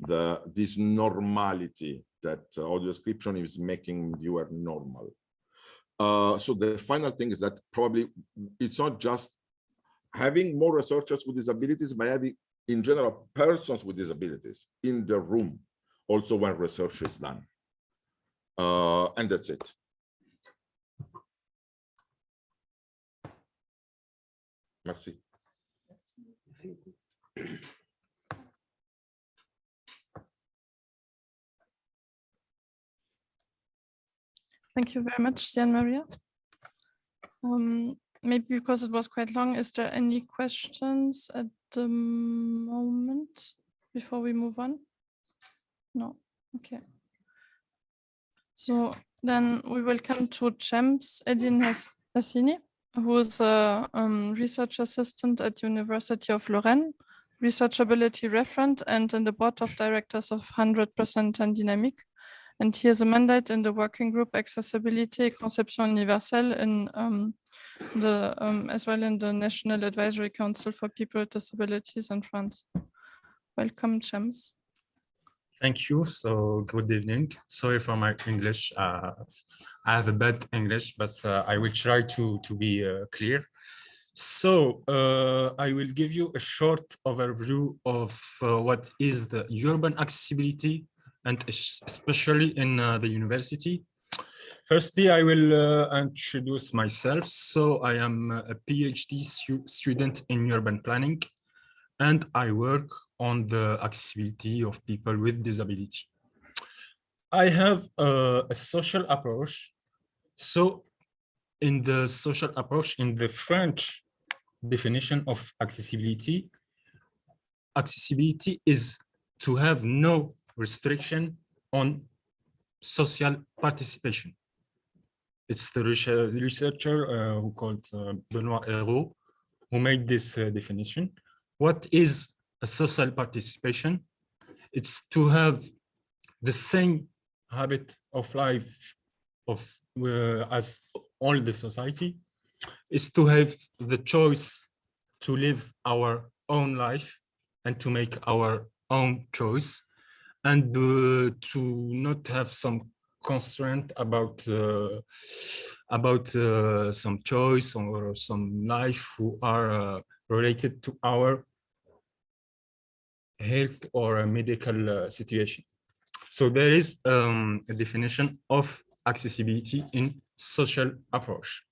the this normality that uh, audio description is making viewer normal. Uh, so the final thing is that probably it's not just having more researchers with disabilities, but having in general persons with disabilities in the room also when research is done. Uh, and that's it. Merci. Thank you very much, Gian Maria. Um, maybe because it was quite long, is there any questions at the moment before we move on? No, okay. So then we will come to James Edin Hassini, who is a um, research assistant at University of Lorraine, researchability referent, and in the board of directors of 100% and Dynamic. And he has a mandate in the working group Accessibility Conception Universelle in um, the um, as well in the National Advisory Council for People with Disabilities in France. Welcome, James. Thank you. So good evening. Sorry for my English. Uh, I have a bad English, but uh, I will try to, to be uh, clear. So uh, I will give you a short overview of uh, what is the urban accessibility and especially in uh, the university. Firstly, I will uh, introduce myself. So I am a PhD stu- student in urban planning and I work on the accessibility of people with disability. I have uh, a social approach. So in the social approach, in the French definition of accessibility, accessibility is to have no restriction on social participation. It's the researcher uh, who called uh, Benoit Hérault who made this uh, definition. What is a social participation? It's to have the same habit of life of uh, as all the society is to have the choice to live our own life and to make our own choice and uh, to not have some constraint about uh, about uh, some choice or some life who are related to our health or medical situation. So there is um, a definition of accessibility in social approach.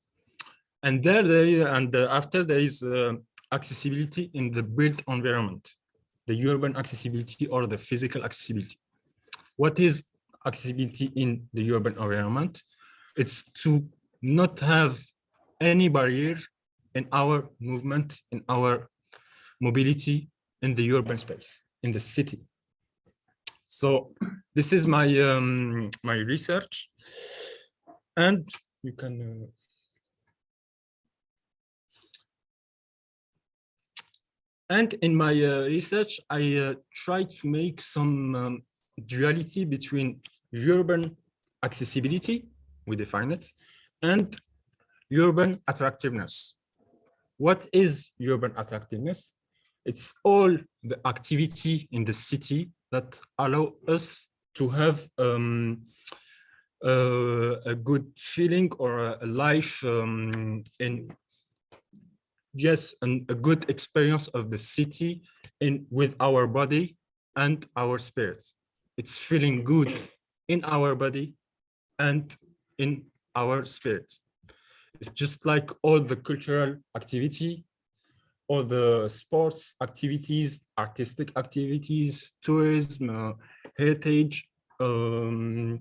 And there, there and after there is uh, accessibility in the built environment, the urban accessibility or the physical accessibility. What is accessibility in the urban environment? It's to not have any barrier in our movement, in our mobility in the urban space, in the city. So this is my um, my research, and you can. Uh, and in my uh, research, I uh, try to make some um, duality between urban accessibility, we define it, and urban attractiveness. What is urban attractiveness? It's all the activity in the city that allow us to have um, uh, a good feeling or a, a life um, in yes and a good experience of the city in with our body and our spirits. it's feeling good in our body and in our spirit it's just like all the cultural activity all the sports activities, artistic activities, tourism, uh, heritage, um,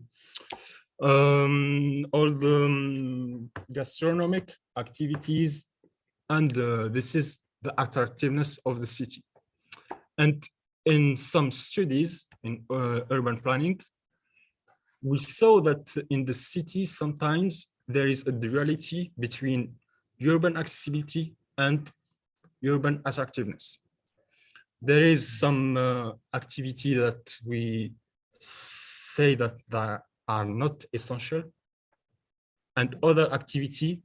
um, all the um, gastronomic activities, and uh, this is the attractiveness of the city. And in some studies in uh, urban planning, we saw that in the city sometimes there is a duality between urban accessibility and urban attractiveness. There is some uh, activity that we say that are not essential, and other activity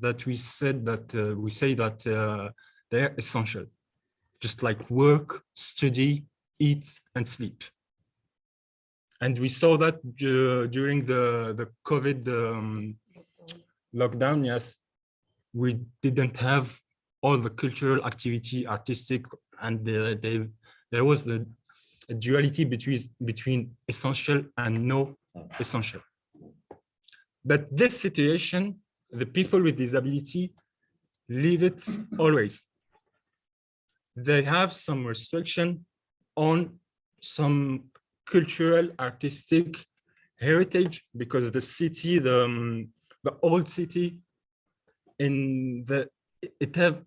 that we said that uh, we say that uh, they are essential, just like work, study, eat, and sleep. And we saw that uh, during the the COVID um, lockdown. Yes, we didn't have all the cultural activity, artistic, and the, the, there was the a duality between between essential and no essential. But this situation, the people with disability live it always. They have some restriction on some cultural, artistic heritage because the city, the, um, the old city in the it have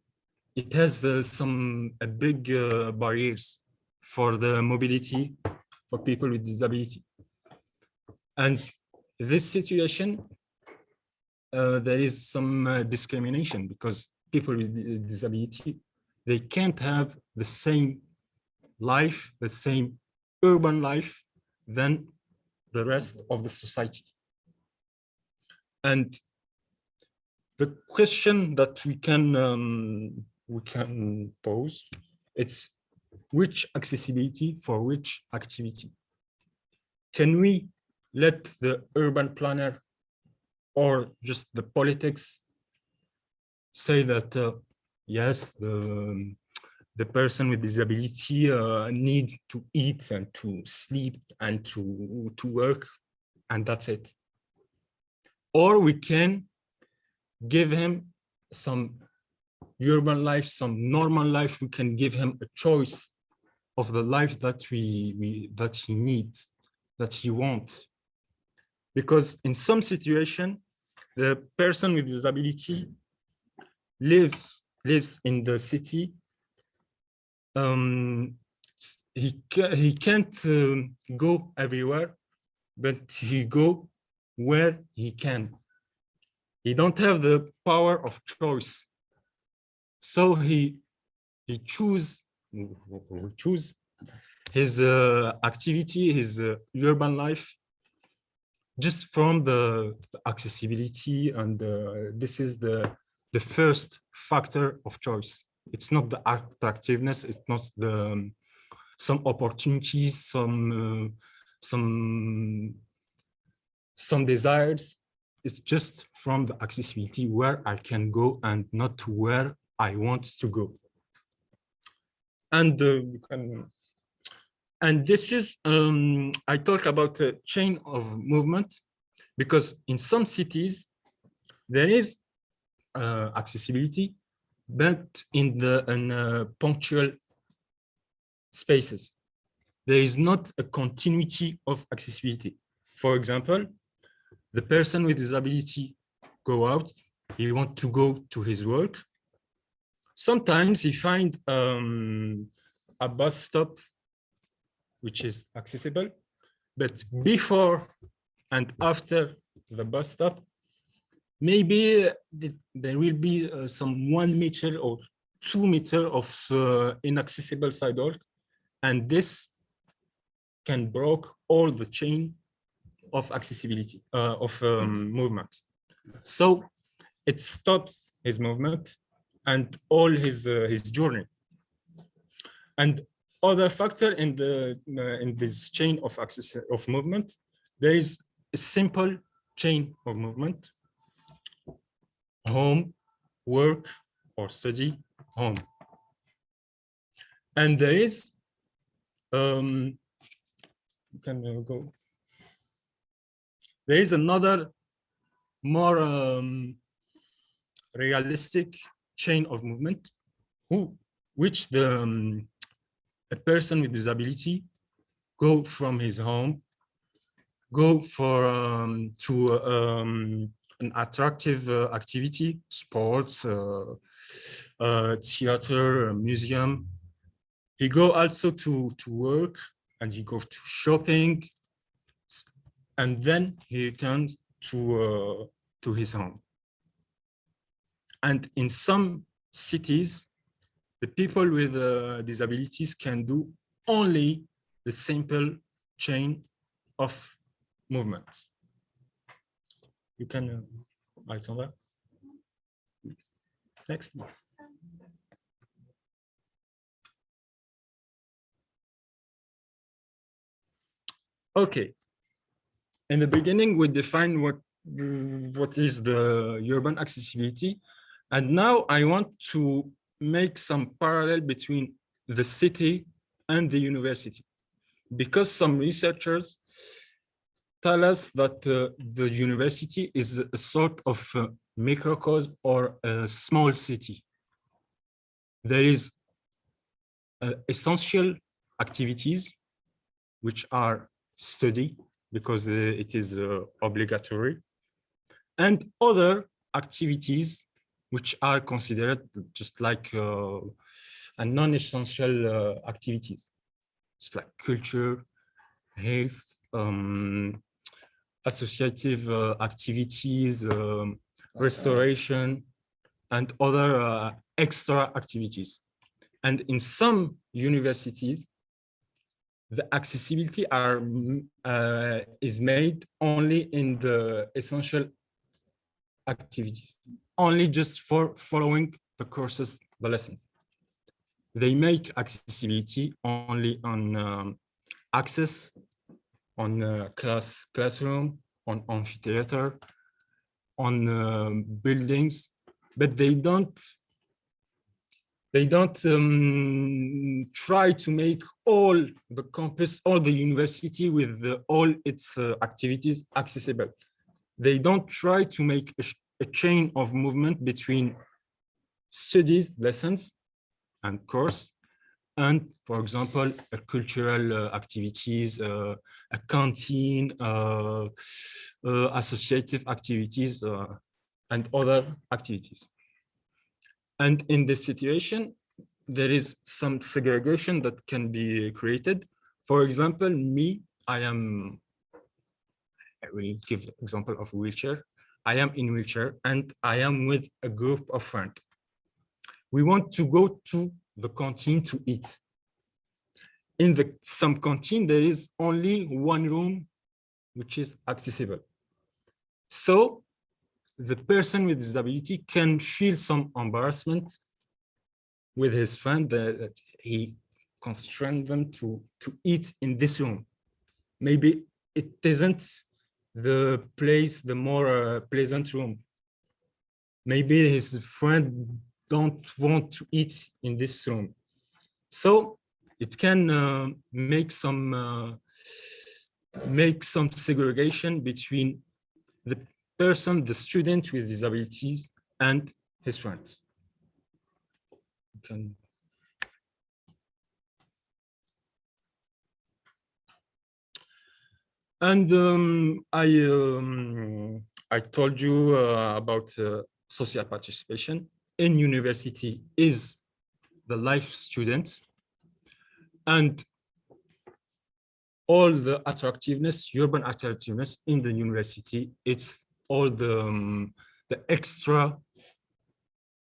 it has uh, some uh, big uh, barriers for the mobility for people with disability. And this situation, there is some uh, discrimination because people with disability, they can't have the same life, the same urban life than the rest of the society. And the question that we can um, we can pose it's which accessibility for which activity can we let the urban planner or just the politics say that, uh, yes, the, the person with disability uh, need to eat and to sleep and to, to work, and that's it. Or we can give him some urban life, some normal life. We can give him a choice of the life that we, we that he needs, that he wants. Because in some situation, the person with disability lives lives in the city. Um, he he can't um, go everywhere, but he go where he can. He don't have the power of choice. So he he choose choose his uh, activity, his uh, urban life, just from the accessibility and this is the the first factor of choice. It's not the attractiveness, it's not the um, some opportunities, some uh, some some desires. It's just from the accessibility where I can go and not where I want to go. And uh, you can and this is, um, I talk about a chain of movement because in some cities, there is uh, accessibility, but in the in, uh, punctual spaces. There is not a continuity of accessibility. For example, the person with disability go out, he want to go to his work. Sometimes he find um, a bus stop which is accessible. But before and after the bus stop, maybe there will be uh, some one meter or two meter of uh, inaccessible sidewalk. And this can break all the chain of accessibility, uh, of um, movement. So it stops his movement and all his, uh, his journey. And other factor in the uh, in this chain of access of movement. There is a simple chain of movement. Home work or study home. And there is um can uh, go? There is another more um, realistic chain of movement who which the um, a person with disability go from his home, go for um, to um, an attractive uh, activity, sports, uh, uh, theater, museum. He go also to to work and he go to shopping, and then he returns to uh, to his home. And in some cities, the people with uh, disabilities can do only the simple chain of movements. You can, uh, Alexandra? Next. Next. Okay. In the beginning, we defined what, what is the urban accessibility. And now I want to make some parallel between the city and the university. Because some researchers tell us that uh, the university is a sort of uh, microcosm or a small city. There is uh, essential activities which are study because uh, it is uh, obligatory and other activities which are considered just like uh, a non-essential uh, activities, just like culture, health, um, associative uh, activities, um, restoration, and other uh, extra activities. And in some universities, the accessibility are uh, is made only in the essential activities only just for following the courses, the lessons. They make accessibility only on um, access on uh, class classroom, on amphitheater, on um, buildings, but they don't they don't um, try to make all the campus, all the university with the, all its uh, activities accessible. They don't try to make a, chain of movement between studies, lessons, and course, and for example, cultural uh, activities, uh, a canteen, uh, uh, associative activities, uh, and other activities. And in this situation, there is some segregation that can be created. For example, me, I am, I will give example of wheelchair. I am in wheelchair and I am with a group of friends. We want to go to the canteen to eat. In the some canteen, there is only one room which is accessible. So the person with disability can feel some embarrassment with his friend that, that he constrained them to to eat in this room. Maybe it isn't the place, the more uh, pleasant room. Maybe his friend don't want to eat in this room. So it can uh, make some uh, make some segregation between the person, the student with disabilities and his friends. You Can And um, I um, I told you uh, about uh, social participation in university is the life student and all the attractiveness, urban attractiveness in the university, it's all the um, the extra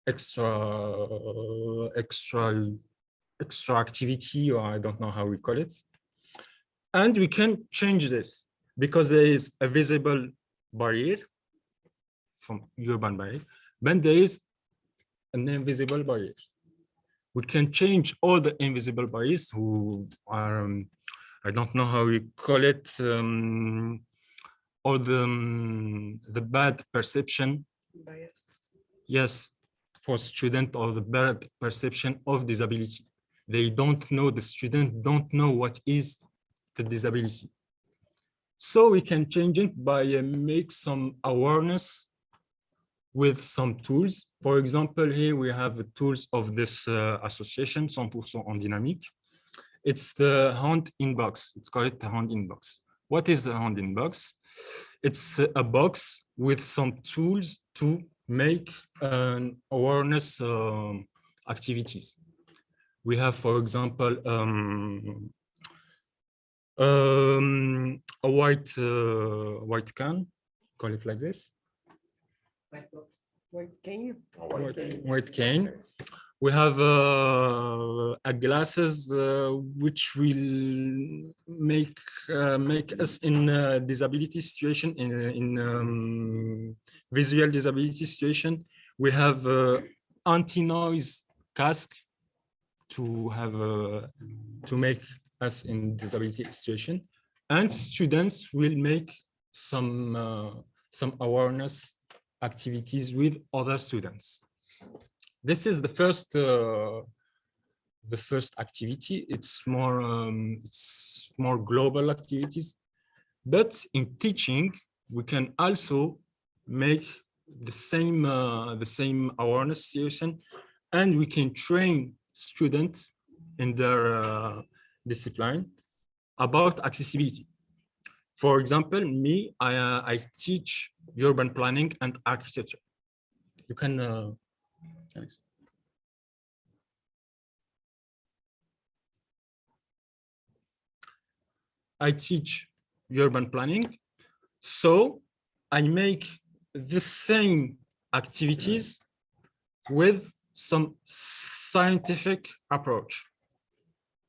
extra extra extra activity or I don't know how we call it. And we can change this because there is a visible barrier from urban barrier, then there is an invisible barrier. We can change all the invisible barriers who are, um, I don't know how we call it, um, or the, um, the bad perception. Bias. Yes, for student or the bad perception of disability. They don't know, the student don't know what is the disability. So we can change it by uh, make some awareness with some tools. For example, here we have the tools of this uh, association, 100% Handinamique. It's the hand inbox. It's called the hand inbox. What is the hand inbox? It's a box with some tools to make an awareness um, activities. We have, for example, um, um, a white uh, white can, call it like this, White cane? white, white cane. We have uh, a glasses uh, which will make uh, make us in a disability situation in in um, visual disability situation. We have uh, anti-noise cask to have uh, to make us in disability situation, and students will make some uh, some awareness activities with other students. This is the first uh, the first activity. It's more um, it's more global activities, but in teaching we can also make the same uh, the same awareness situation, and we can train students in their uh, discipline about accessibility. For example, me, I, uh, I teach urban planning and architecture. You can, uh, Alex. I teach urban planning. So I make the same activities with some scientific approach.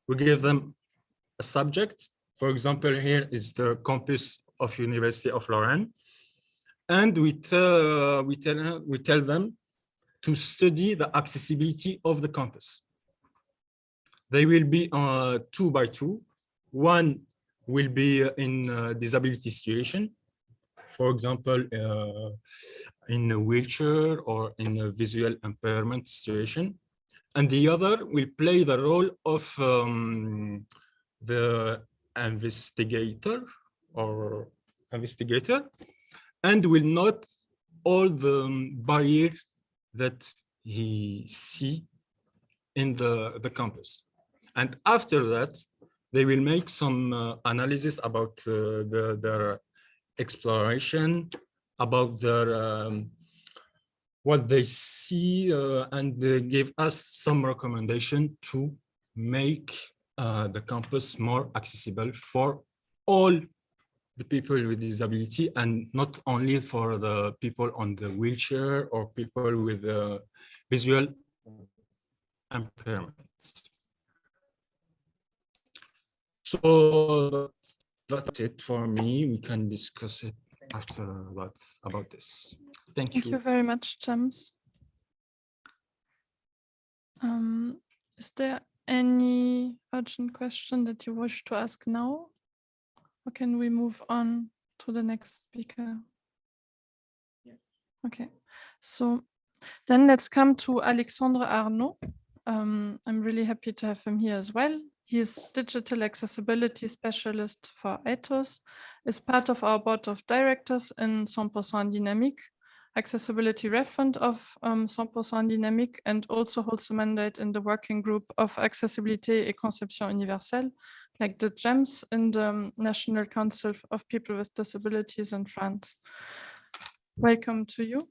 We give them a subject. For example, here is the campus of University of Lorraine. And we tell, we tell, we tell them to study the accessibility of the campus. They will be uh, two by two, one will be in a disability situation. For example, uh, in a wheelchair or in a visual impairment situation. And the other will play the role of um, the investigator or investigator and will not all the um, barrier that he see in the, the campus. And after that, they will make some uh, analysis about uh, the, their exploration, about their um, what they see, uh, and they give us some recommendation to make uh, the campus more accessible for all the people with disability and not only for the people on the wheelchair or people with uh, visual impairment. So that's it for me. We can discuss it after that about this. Thank, Thank you very much, James. Um, is there any urgent question that you wish to ask now? Or can we move on to the next speaker? Yeah. Okay, so then let's come to Alexandre Arnaud. Um, I'm really happy to have him here as well. He is digital accessibility specialist for Atos, is part of our board of directors in 100% Dynamique, accessibility referent of um, 100% Dynamique, and also holds a mandate in the working group of accessibilité et conception universelle, like the GEMS in the um, National Council of People with Disabilities in France. Welcome to you,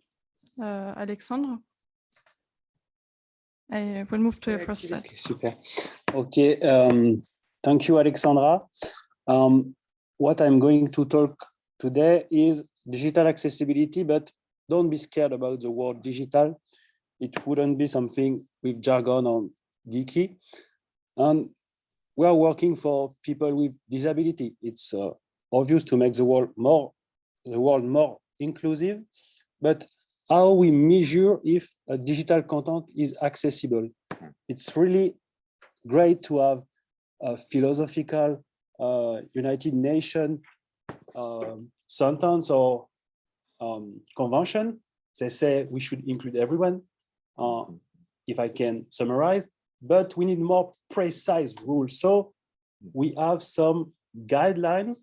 uh, Alexandre. I will move to your first slide. Okay, Super. Okay, um, thank you, Alexandra. Um, what I'm going to talk today is digital accessibility, but don't be scared about the word digital. It wouldn't be something with jargon or geeky. And we are working for people with disability. It's uh, obvious to make the world more, the world more inclusive, but how we measure if a digital content is accessible. It's really great to have a philosophical uh, United Nations um, sentence or um, convention. They say we should include everyone, uh, if I can summarize, but we need more precise rules. So we have some guidelines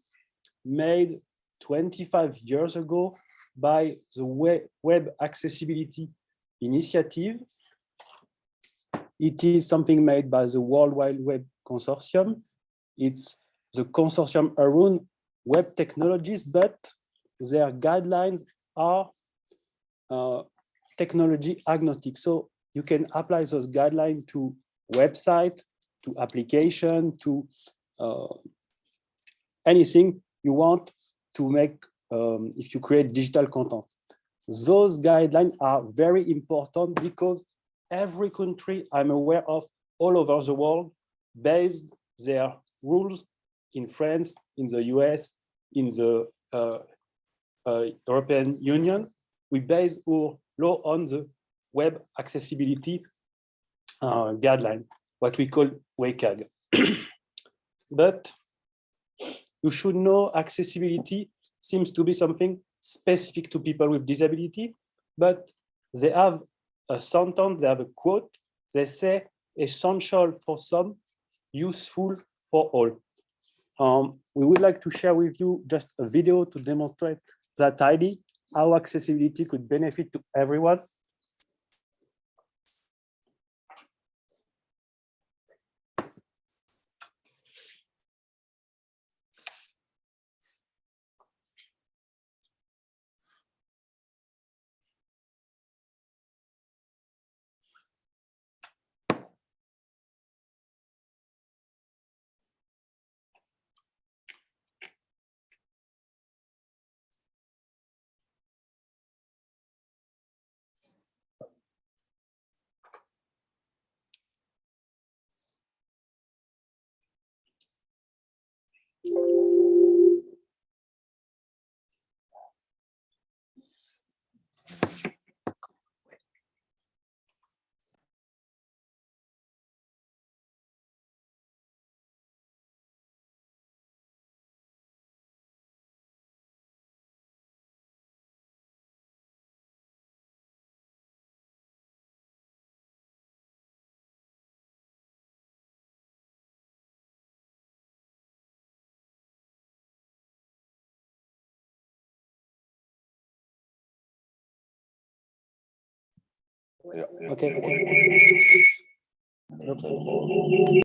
made 25 years ago by the Web, Accessibility Initiative. It is something made by the World Wide Web Consortium. It's the consortium around web technologies, but their guidelines are uh, technology agnostic. So you can apply those guidelines to website, to application, to uh, anything you want to make um, if you create digital content. Those guidelines are very important because every country I'm aware of all over the world based their rules in France, in the US, in the uh, uh, European Union. We base our law on the web accessibility uh, guideline, what we call WCAG. but you should know accessibility seems to be something specific to people with disability, but they have a sentence, they have a quote, they say essential for some, useful for all. Um, we would like to share with you just a video to demonstrate that idea, how accessibility could benefit to everyone. Yeah. Okay. okay. Okay.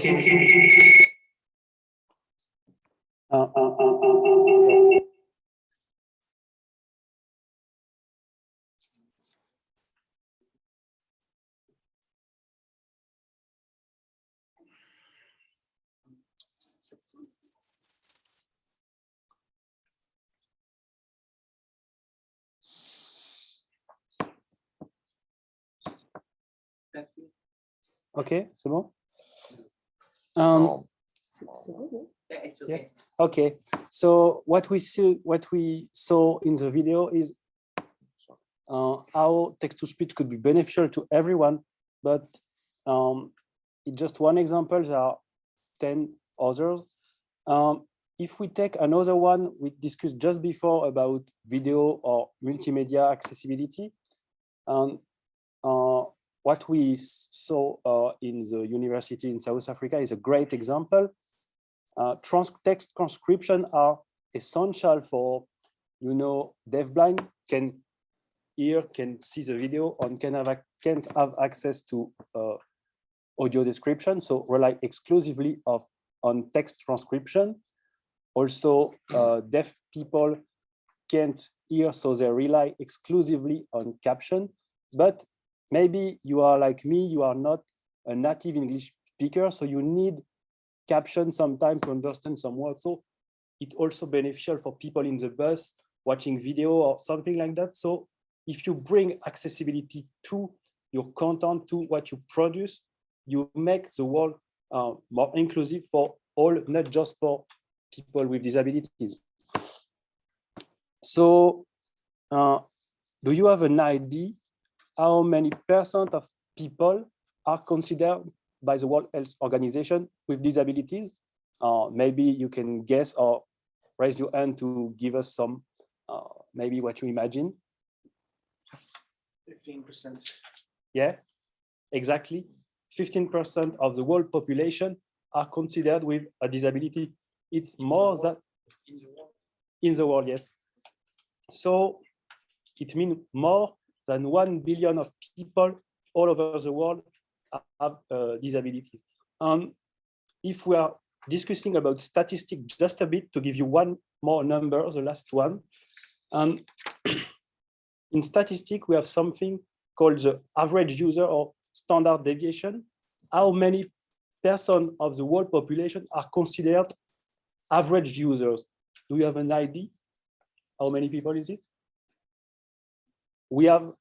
So- Uh, uh, uh, uh, uh, Ok, c'est bon? Um, Yeah, okay. Okay, so what we see, what we saw in the video is uh, how text-to-speech could be beneficial to everyone, but um, it's just one example, there are 10 others. Um, if we take another one we discussed just before about video or multimedia accessibility, um, uh, what we saw uh, in the university in South Africa is a great example uh, trans text transcription are essential for, you know, deafblind can hear, can see the video, and can have, can't have access to uh, audio description, so rely exclusively of on text transcription. Also, uh, deaf people can't hear, so they rely exclusively on caption. But maybe you are like me, you are not a native English speaker, so you need caption sometimes to understand some words. So it also beneficial for people in the bus watching video or something like that. So if you bring accessibility to your content, to what you produce, you make the world uh, more inclusive for all, not just for people with disabilities. So uh, do you have an idea how many percent of people are considered by the World Health Organization with disabilities? Uh, maybe you can guess or raise your hand to give us some, uh, maybe what you imagine. Fifteen percent. Yeah, exactly. 15% of the world population are considered with a disability. It's more than in the world, yes. So it means more than 1 billion of people all over the world have uh, disabilities. And if we are discussing about statistics just a bit to give you one more number, the last one. And in statistics, we have something called the average user or standard deviation. How many percent of the world population are considered average users? Do you have an idea? How many people is it? We have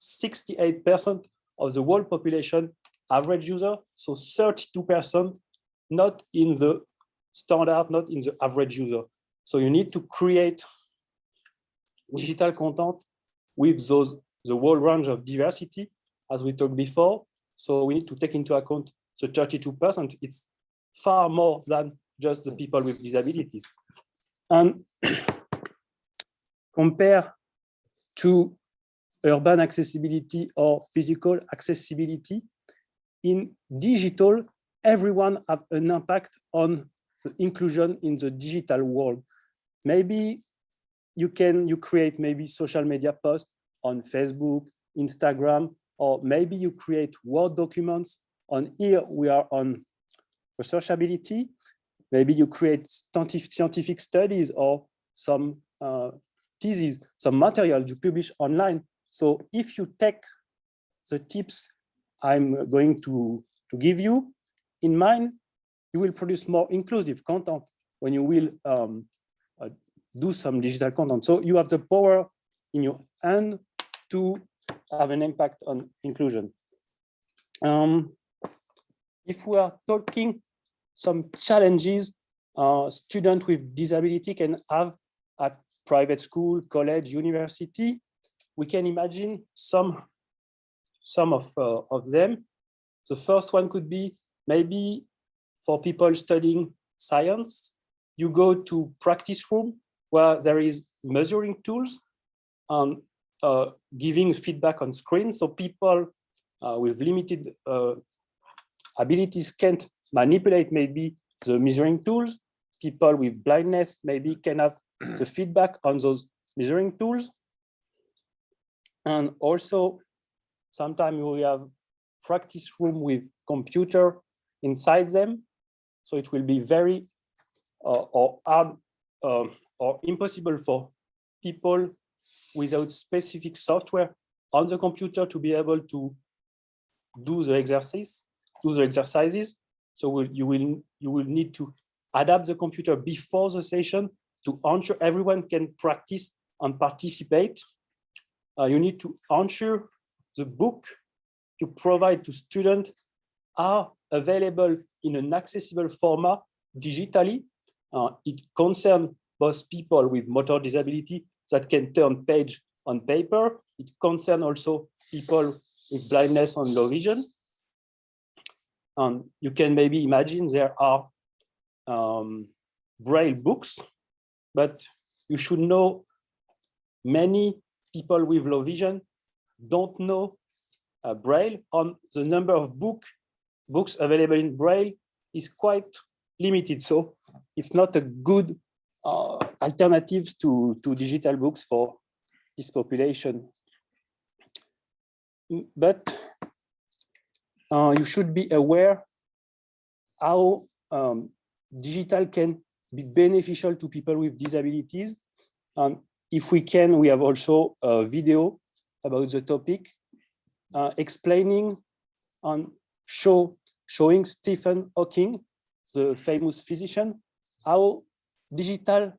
68% of the world population average user, so 32% not in the standard, not in the average user. So you need to create digital content with those the whole range of diversity, as we talked before. So we need to take into account the 32%. It's far more than just the people with disabilities. And compare to urban accessibility or physical accessibility, in digital, everyone have an impact on the inclusion in the digital world. Maybe you can you create maybe social media posts on Facebook, Instagram, or maybe you create Word documents. On here, we are on researchability. Maybe you create scientific studies or some uh, theses, some material you publish online. So if you take the tips I'm going to, to give you in mind, you will produce more inclusive content when you will um, uh, do some digital content. So you have the power in your hand to have an impact on inclusion. Um, if we are talking some challenges uh, students with disability can have at private school, college, university, we can imagine some, some of, uh, of them. The first one could be maybe for people studying science, you go to practice room where there is measuring tools and uh, giving feedback on screen. So people uh, with limited uh, abilities can't manipulate maybe the measuring tools. People with blindness maybe can have the feedback on those measuring tools. And also, sometimes we have practice room with computer inside them. So it will be very uh, or hard uh, or impossible for people without specific software on the computer to be able to do the exercise, do the exercises. So we'll, you will you will need to adapt the computer before the session to ensure everyone can practice and participate. Uh, you need to ensure the book you provide to students are available in an accessible format digitally. Uh, it concerns both people with motor disability that can turn page on paper. It concerns also people with blindness and low vision. And you can maybe imagine there are um, braille books, but you should know many people with low vision don't know uh, braille on the number of book books available in braille is quite limited so it's not a good uh, alternatives to, to digital books for this population. Mm, But uh, you should be aware how um, digital can be beneficial to people with disabilities. Um, if we can, we have also a video about the topic uh, explaining and show showing Stephen Hawking, the famous physician, how digital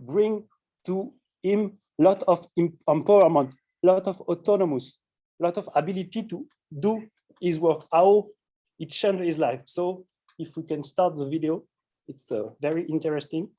bring to him lot of em- empowerment, lot of autonomous, lot of ability to do his work, how it changed his life. So if we can start the video, it's uh, very interesting.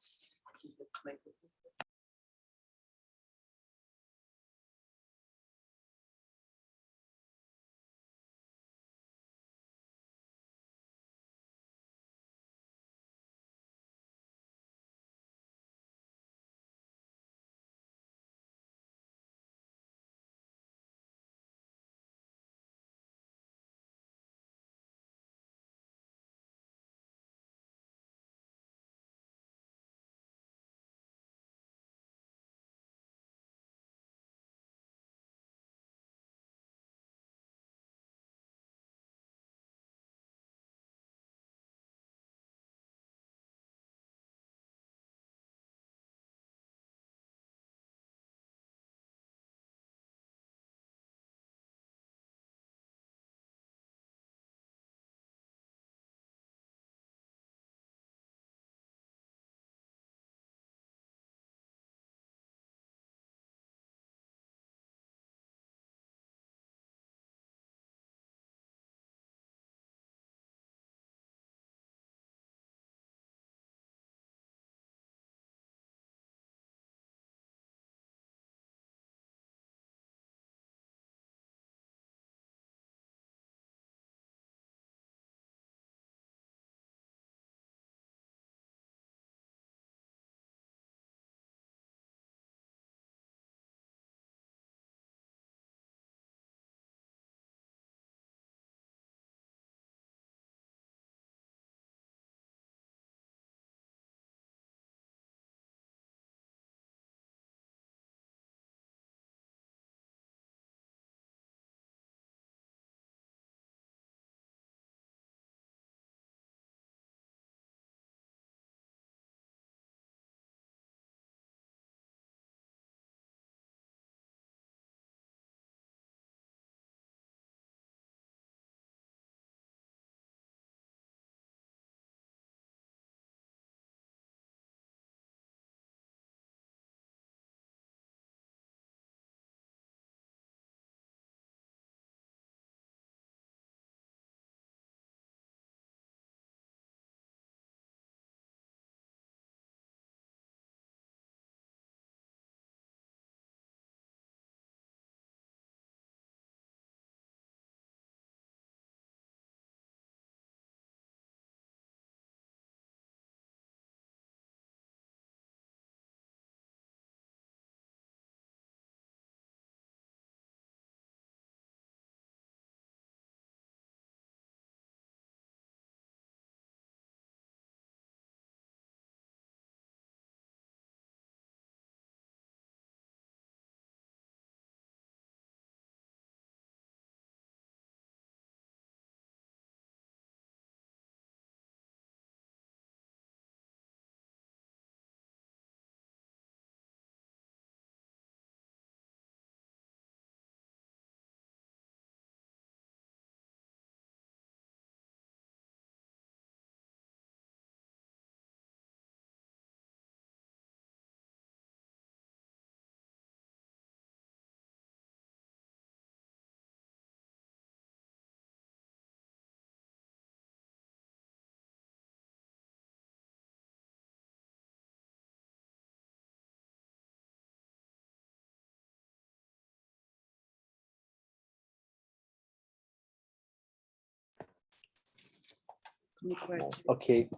Okay.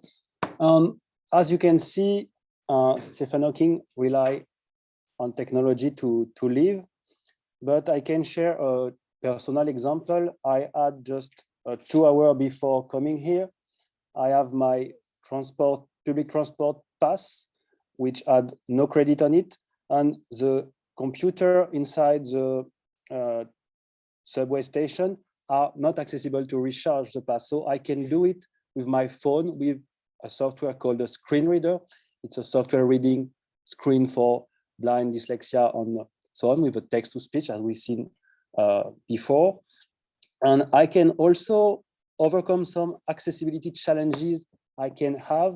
Um, as you can see, uh, Stephen Hawking rely on technology to, to live, but I can share a personal example. I had just uh, two hour before coming here. I have my transport, public transport pass, which had no credit on it. And the computer inside the uh, subway station are not accessible to recharge the pass. So I can do it with my phone with a software called a screen reader. It's a software reading screen for blind dyslexia and so on with a text to speech as we've seen uh, before. And I can also overcome some accessibility challenges I can have.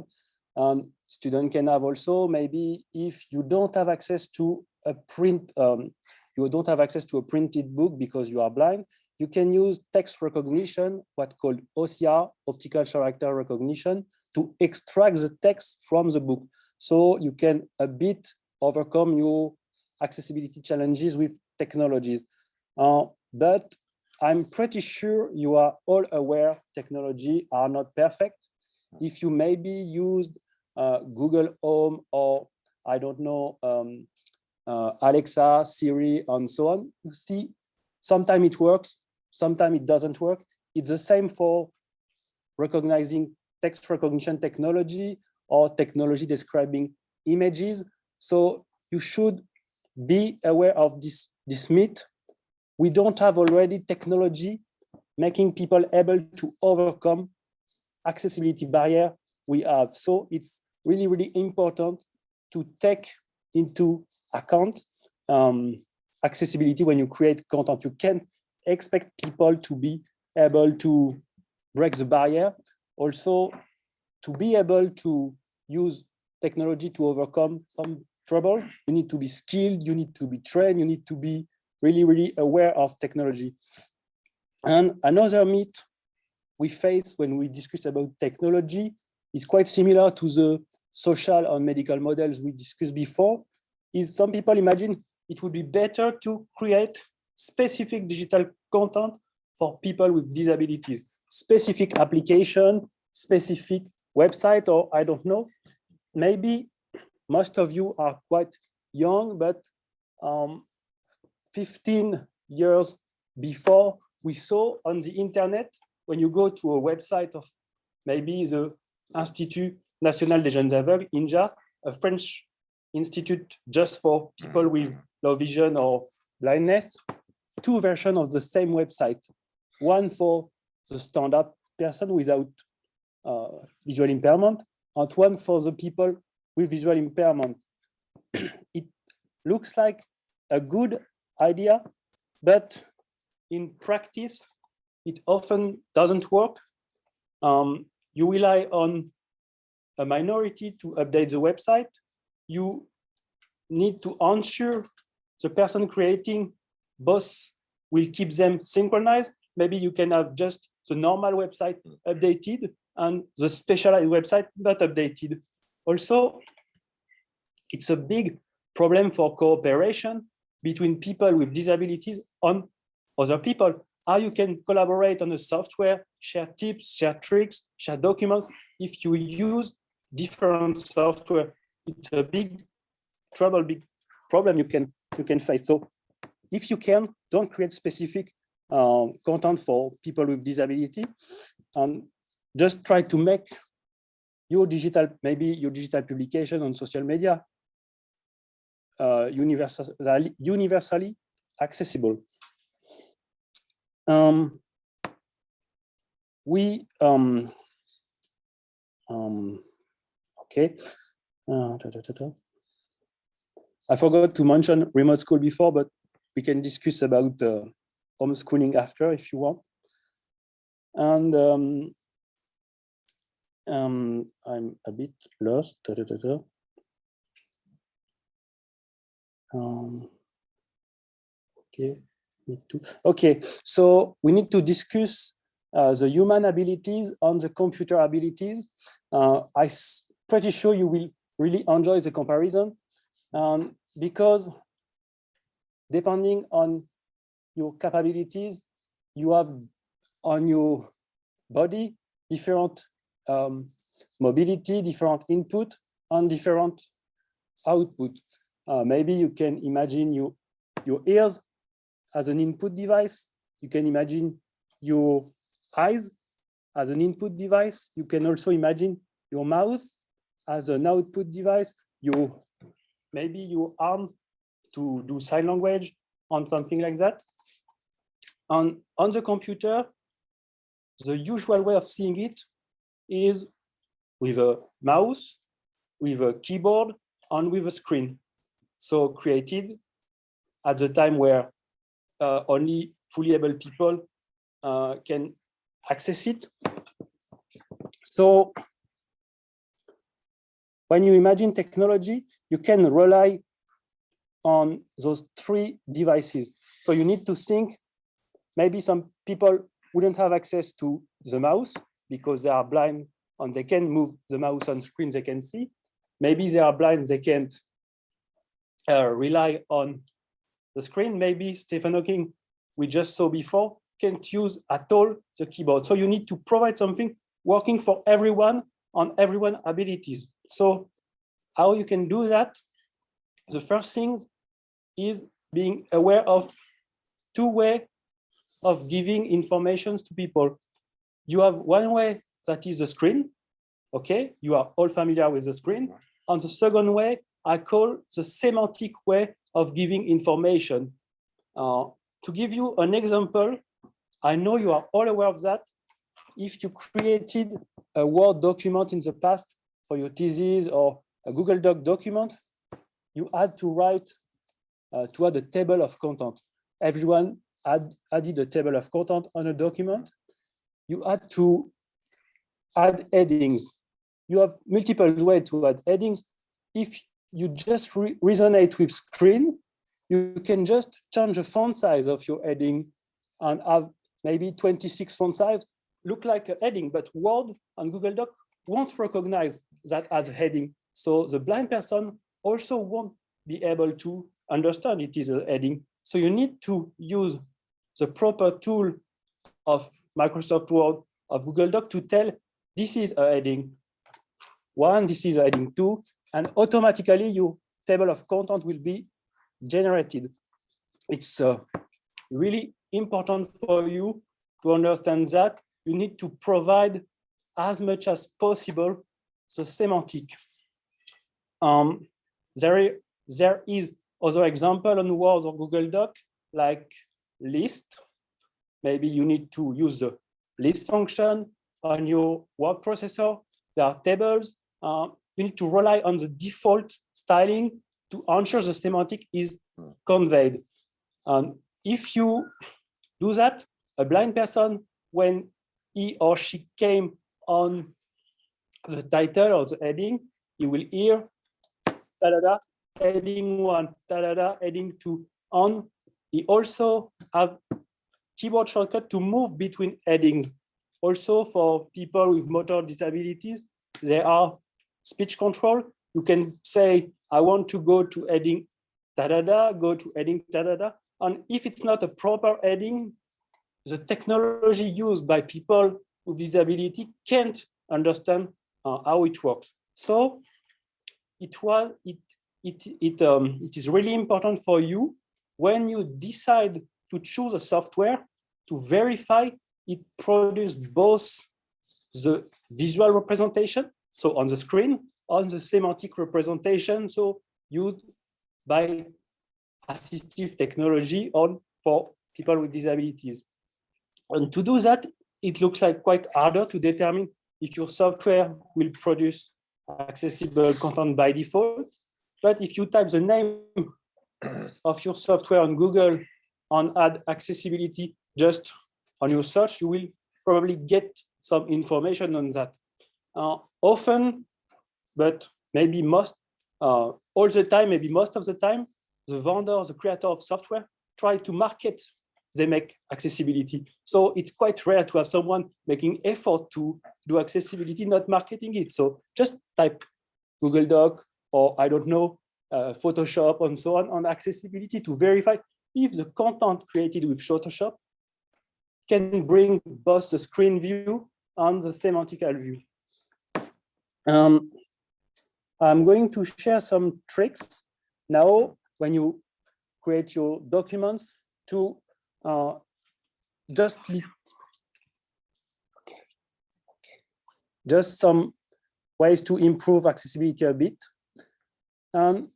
Um, student can have also maybe if you don't have access to a print, um, you don't have access to a printed book because you are blind, you can use text recognition, what called OCR, optical character recognition, to extract the text from the book. So you can a bit overcome your accessibility challenges with technologies. Uh, but I'm pretty sure you are all aware technology are not perfect. If you maybe used uh, Google Home or I don't know, um, uh, Alexa, Siri, and so on, you see, sometimes it works, sometimes it doesn't work. It's the same for recognizing text recognition technology or technology describing images. So you should be aware of this, this myth. We don't have already technology making people able to overcome accessibility barrier we have. So it's really, really important to take into account um, accessibility when you create content. You can't expect people to be able to break the barrier. Also, to be able to use technology to overcome some trouble, you need to be skilled, you need to be trained, you need to be really, really aware of technology. And another myth we face when we discuss about technology is quite similar to the social and medical models we discussed before, is some people imagine it would be better to create specific digital content for people with disabilities, specific application, specific website, or I don't know. Maybe most of you are quite young, but um, 15 years before we saw on the internet, when you go to a website of maybe the Institut National des Jeunes Aveugles, INJA, a French institute just for people with low vision or blindness, two versions of the same website, one for the standard person without uh, visual impairment, and one for the people with visual impairment. it looks like a good idea, but in practice, it often doesn't work. Um, you rely on a minority to update the website. You need to ensure the person creating both will keep them synchronized. Maybe you can have just the normal website updated and the specialized website not updated. Also, it's a big problem for cooperation between people with disabilities on other people. How you can collaborate on the software, share tips, share tricks, share documents. If you use different software, it's a big trouble, big problem you can you can face. So if you can, don't create specific um, content for people with disability, and just try to make your digital, maybe your digital publication on social media uh, universal, universally accessible. Um, we, um, um, okay. Uh, da, da, da, I forgot to mention remote school before, but we can discuss about uh, homeschooling after if you want. And um, um, I'm a bit lost. Da, da, da. Um, okay, me too. Okay, so we need to discuss uh, the human abilities on the computer abilities. Uh, I'm pretty sure you will really enjoy the comparison um, because depending on your capabilities, you have on your body different um, mobility, different input, and different output. Uh, maybe you can imagine you, your ears as an input device. You can imagine your eyes as an input device. You can also imagine your mouth as an output device. You maybe your arm to do sign language on something like that. On, on the computer, the usual way of seeing it is with a mouse, with a keyboard, and with a screen. So created at the time where uh, only fully able people uh, can access it. So when you imagine technology, you can rely on those three devices. So you need to think, maybe some people wouldn't have access to the mouse because they are blind and they can move the mouse on screen they can see. Maybe they are blind, they can't uh, rely on the screen. Maybe Stephen Hawking, we just saw before, can't use at all the keyboard. So you need to provide something working for everyone on everyone abilities. So how you can do that? The first thing is being aware of two way of giving informations to people. You have one way that is the screen. Okay, you are all familiar with the screen. On the second way, I call the semantic way of giving information. Uh, to give you an example, I know you are all aware of that. If you created a Word document in the past for your thesis or a Google Doc document, you had to write uh, to add a table of content. Everyone had added a table of content on a document. You had to add headings. You have multiple ways to add headings. If you just re resonate with screen, you can just change the font size of your heading and have maybe 26 font size, look like a heading, but Word and Google Doc won't recognize that as a heading. So the blind person also won't be able to understand it is a heading. So you need to use the proper tool of Microsoft Word, of Google Doc to tell this is a heading one, this is a heading two, and automatically your table of content will be generated. It's uh, really important for you to understand that you need to provide as much as possible the semantic. Um, there, there is other example on Word or Google Doc, like list. Maybe you need to use the list function on your word processor. There are tables. Uh, you need to rely on the default styling to ensure the semantic is conveyed. And if you do that, a blind person, when he or she came on the title or the heading, he will hear da da da heading one, da da da heading two on. He also have keyboard shortcut to move between headings. Also for people with motor disabilities, there are speech control. You can say, I want to go to heading da da da, go to heading da da da. And if it's not a proper heading, the technology used by people with disability can't understand uh, how it works. So it was it it it um, it is really important for you when you decide to choose a software to verify it produces both the visual representation, so on the screen, on the semantic representation, so used by assistive technology on for people with disabilities. And to do that, it looks like quite harder to determine if your software will produce accessible content by default. But if you type the name of your software on Google and add accessibility just on your search, you will probably get some information on that. Uh, often, but maybe most, uh, all the time, maybe most of the time, the vendor, the creator of software, try to market they make accessibility. So it's quite rare to have someone making effort to do accessibility, not marketing it. So just type Google Doc or I don't know, uh, Photoshop and so on on accessibility to verify if the content created with Photoshop can bring both the screen view and the semantical view. Um, I'm going to share some tricks now when you create your documents to uh, just li- just some ways to improve accessibility a bit. And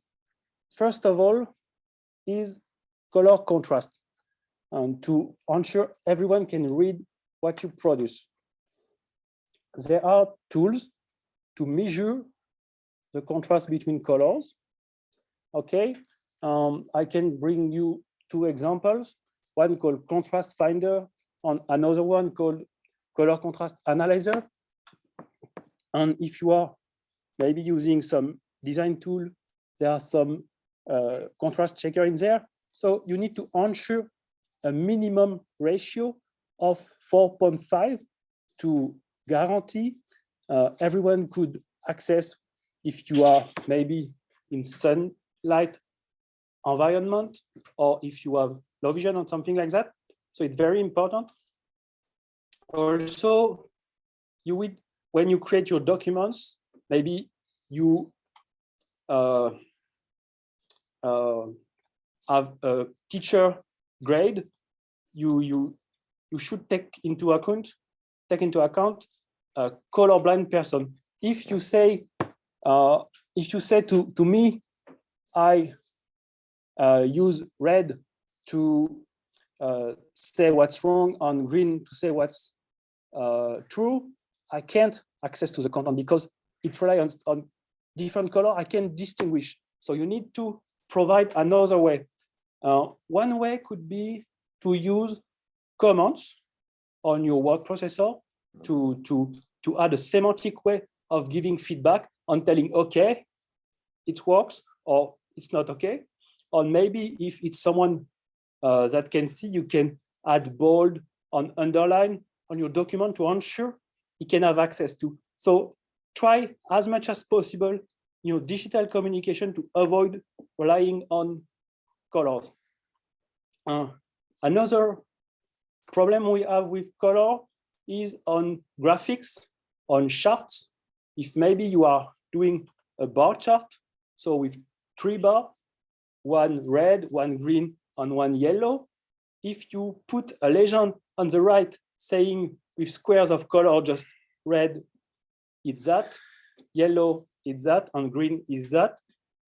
first of all is color contrast and to ensure everyone can read what you produce. There are tools to measure the contrast between colors. Okay, um, I can bring you two examples, one called Contrast Finder and another one called Color Contrast Analyzer. And if you are maybe using some design tool, there are some uh, contrast checker in there. So you need to ensure a minimum ratio of 4.5 to guarantee uh, everyone could access if you are maybe in sunlight environment or if you have low vision or something like that. So it's very important. Also, you would when you create your documents, maybe you have a teacher grade, you you you should take into account take into account a colorblind person. If you say uh, if you say to to me, I uh, use red to uh, say what's wrong, on green to say what's uh, true, I can't access to the content because it relies on different color. I can distinguish. So you need to provide another way. Uh, one way could be to use comments on your word processor to, to, to add a semantic way of giving feedback on telling, okay, it works or it's not okay. Or maybe if it's someone uh, that can see, you can add bold on underline on your document to ensure he can have access to. So try as much as possible you know, digital communication to avoid relying on colors. Uh, another problem we have with color is on graphics, on charts. If maybe you are doing a bar chart, so with three bars, one red, one green, and one yellow, if you put a legend on the right saying with squares of color, just red is that, yellow is that, and green is that,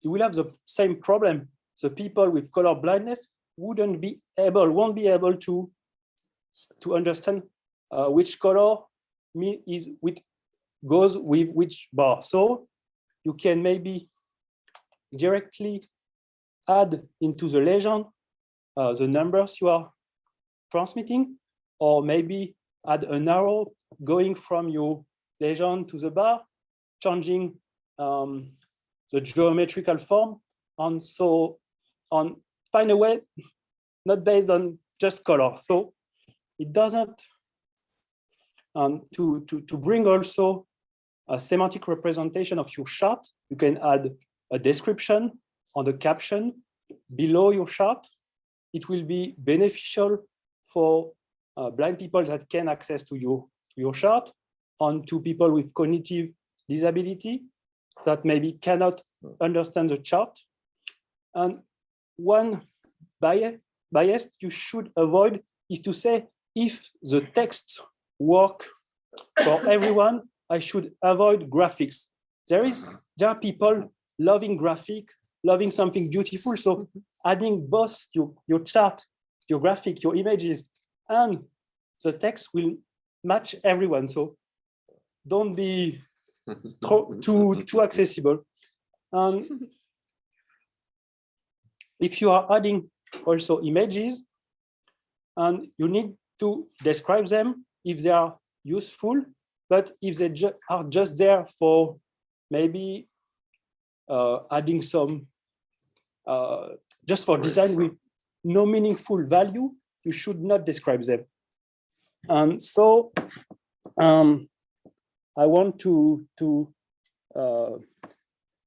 you will have the same problem. The people with color blindness wouldn't be able, won't be able to, to understand uh, which color is which goes with which bar. So you can maybe directly add into the legend uh, the numbers you are transmitting, or maybe add an arrow going from your legend to the bar, changing um, the geometrical form, and so on. Find a way, not based on just color. So it doesn't. And to to to bring also a semantic representation of your chart, you can add a description on the caption below your chart. It will be beneficial for uh, blind people that can access to your, your chart and to people with cognitive disability that maybe cannot understand the chart. And one bias, bias you should avoid is to say, if the text work for everyone, I should avoid graphics. There is there are people loving graphic, loving something beautiful. So adding both your, your chart, your graphic, your images, and the text will match everyone. So don't be too, too accessible. And if you are adding also images, and you need to describe them if they are useful, but if they ju are just there for maybe uh, adding some, uh, just for design with no meaningful value, you should not describe them. And so um, I want to, to uh,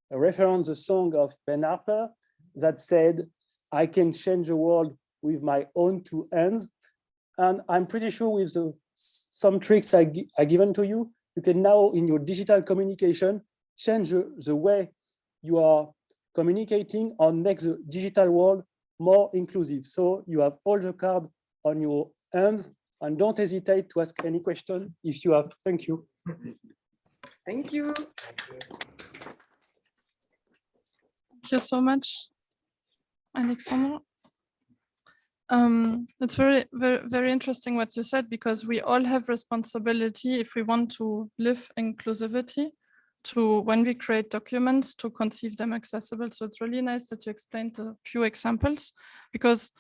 reference a song of Ben Harper that said, I can change the world with my own two hands. And I'm pretty sure with the, some tricks I, I given to you, you can now in your digital communication, change the, the way you are communicating and make the digital world more inclusive. So you have all the cards on your hands and don't hesitate to ask any question if you have. Thank you. Thank you. Thank you so much, Alexandra. Um, it's very, very, very interesting what you said, because we all have responsibility if we want to live inclusivity to when we create documents to conceive them accessible. So it's really nice that you explained a few examples because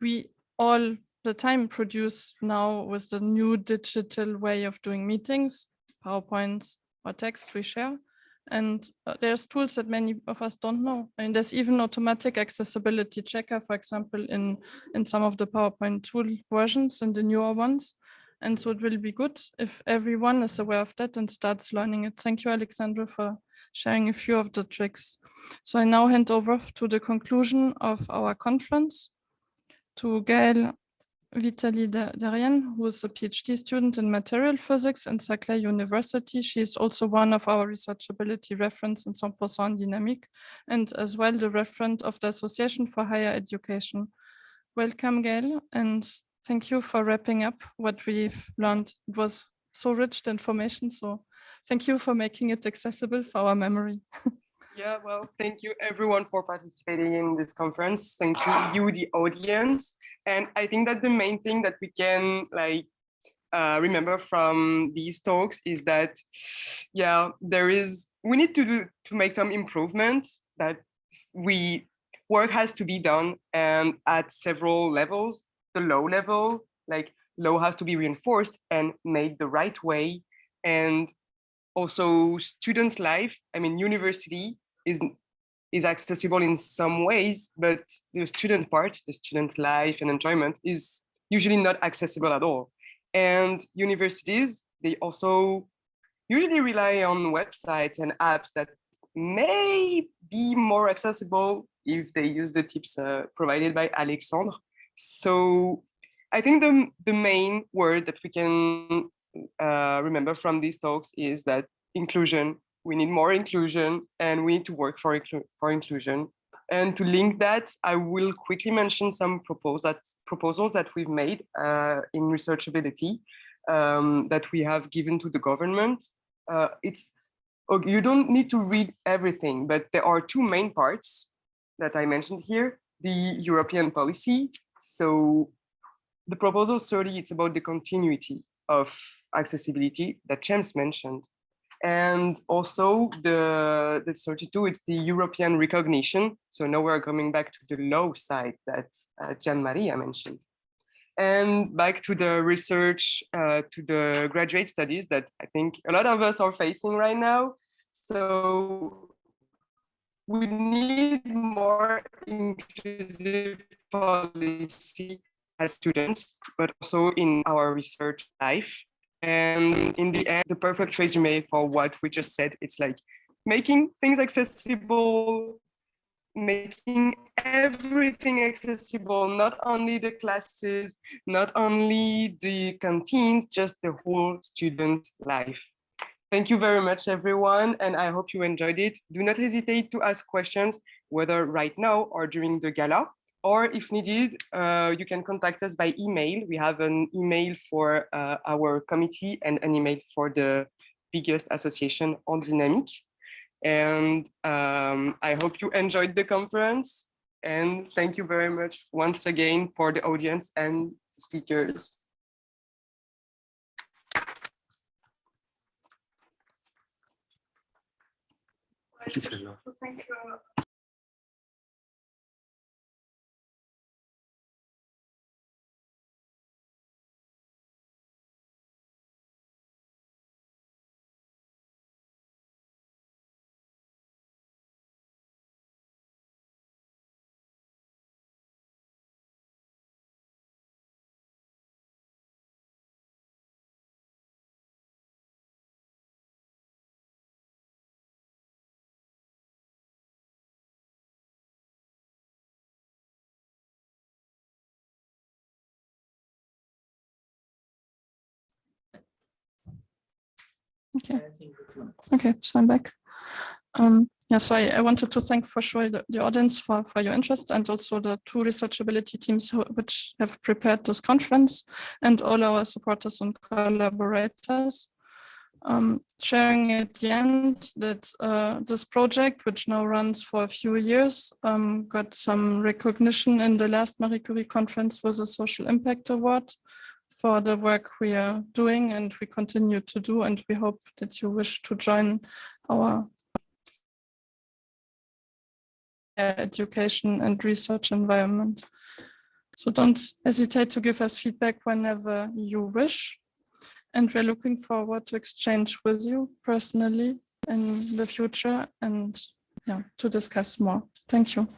we all the time produce now with the new digital way of doing meetings, PowerPoints or text we share. And uh, there's tools that many of us don't know. Mean, there's even automatic accessibility checker, for example, in, in some of the PowerPoint tool versions and the newer ones. And so it will be good if everyone is aware of that and starts learning it. Thank you, Alexandra, for sharing a few of the tricks. So I now hand over to the conclusion of our conference to Gail Vitali Darien, who is a PhD student in material physics in Saclay University. She is also one of our researchability reference in 100% dynamic and as well the referent of the Association for Higher Education. Welcome, Gail, and thank you for wrapping up what we've learned. It was so rich the information, so thank you for making it accessible for our memory. Yeah, well, thank you everyone for participating in this conference. Thank you, you, the audience. And I think that the main thing that we can like uh, remember from these talks is that, yeah, there is, we need to do, to make some improvements that we, work has to be done and at several levels, the low level, like low has to be reinforced and made the right way. And also students' life, I mean, university is is accessible in some ways, but the student part, the student life and enjoyment is usually not accessible at all. And universities, they also usually rely on websites and apps that may be more accessible if they use the tips uh, provided by Alexandre. So I think the, the main word that we can uh, remember from these talks is that inclusion we need more inclusion and we need to work for, for inclusion. And to link that, I will quickly mention some that, proposals that we've made uh, in researchability um, that we have given to the government. Uh, it's you don't need to read everything, but there are two main parts that I mentioned here, the European policy. So the proposal 30, it's about the continuity of accessibility that James mentioned. And also the, the 32, it's the European recognition. So now we're coming back to the low side that uh, Gian Maria mentioned. And back to the research, uh, to the graduate studies that I think a lot of us are facing right now. So we need more inclusive policy as students, but also in our research life. And in the end, the perfect resume for what we just said, it's like making things accessible, making everything accessible, not only the classes, not only the canteens, just the whole student life. Thank you very much, everyone, and I hope you enjoyed it. Do not hesitate to ask questions, whether right now or during the gala or if needed, uh, you can contact us by email. We have an email for uh, our committee and an email for the biggest association Handinamique. And um, I hope you enjoyed the conference. And thank you very much once again for the audience and speakers. Okay. Okay, so I'm back. Um, yeah, so I, I wanted to thank for sure the, the audience for, for your interest and also the two researchability teams who, which have prepared this conference and all our supporters and collaborators. Um, sharing at the end that uh, this project, which now runs for a few years, um, got some recognition in the last Marie Curie conference with a social impact award for the work we are doing and we continue to do. And we hope that you wish to join our education and research environment. So don't hesitate to give us feedback whenever you wish. And we're looking forward to exchange with you personally in the future and yeah, to discuss more. Thank you.